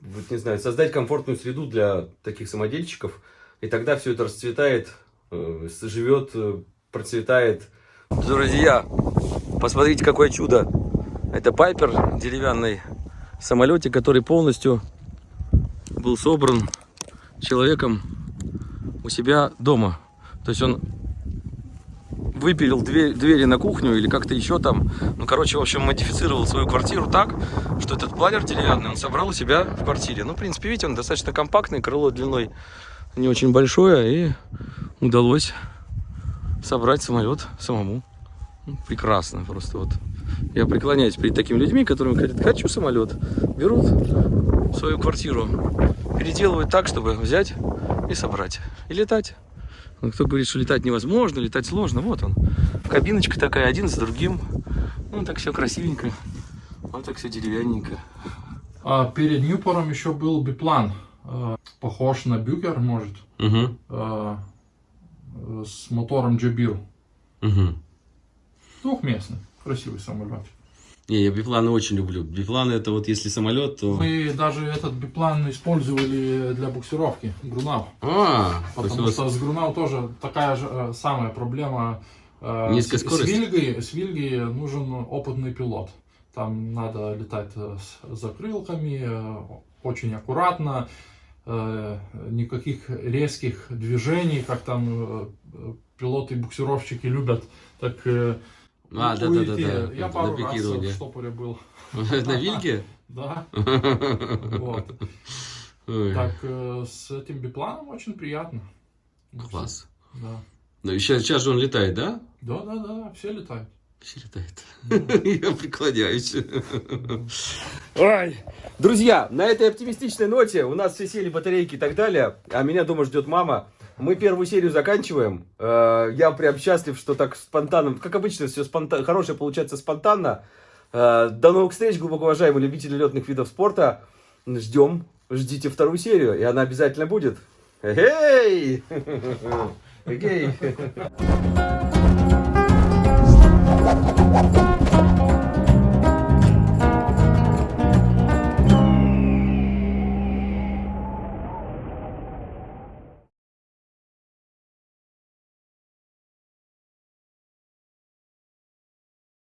вот не знаю, создать комфортную среду для таких самодельщиков, и тогда все это расцветает, э, живет, э, процветает. Друзья, посмотрите, какое чудо! Это Пайпер, деревянный самолетик, который полностью был собран человеком у себя дома. То есть он выпилил дверь, двери на кухню или как-то еще там. Ну, короче, в общем, модифицировал свою квартиру так, что этот планер деревянный он собрал у себя в квартире. Ну, в принципе, видите, он достаточно компактный, крыло длиной не очень большое, и удалось собрать самолет самому. Ну, прекрасно просто вот. Я преклоняюсь перед такими людьми, которые говорят, хочу самолет. Берут свою квартиру, переделывают так, чтобы взять и собрать. И летать. Ну, кто говорит, что летать невозможно, летать сложно, вот он. Кабиночка такая, один за другим. Ну, так все красивенько. Вот так все деревянненько. А перед Ньюпором еще был биплан. э, Похож на Бюгер, может, Угу. э, с мотором Джабир. Угу. Двухместный, красивый самолет. Не, я бипланы очень люблю. Бипланы это вот если самолет, то... Мы даже этот биплан использовали для буксировки грунав. А, Потому вас- что с грунав тоже такая же э, самая проблема. э, Низкая с- скорость? С Вильгой, с Вильгой нужен опытный пилот. Там надо летать э, с закрылками, очень аккуратно, никаких резких движений, как там э, пилоты-буксировщики любят. Так А, да, да, да, да. Я пару раз в штопоре был. На Вильке? Да, вот. Так, э, с этим бипланом очень приятно. Класс. Да. Ну, сейчас, сейчас же он летает, да? Да, да, да, все летают. Все летает. Я преклоняюсь. Ой. Друзья, на этой оптимистичной ноте у нас все сели батарейки и так далее, а меня дома ждет мама. Мы первую серию заканчиваем. Э, Я прям счастлив, что так спонтанно, как обычно, все спонтанно, хорошее получается спонтанно. Э, До новых встреч, глубоко уважаемые любители летных видов спорта. Ждем, ждите вторую серию, и она обязательно будет. Эй! Эй!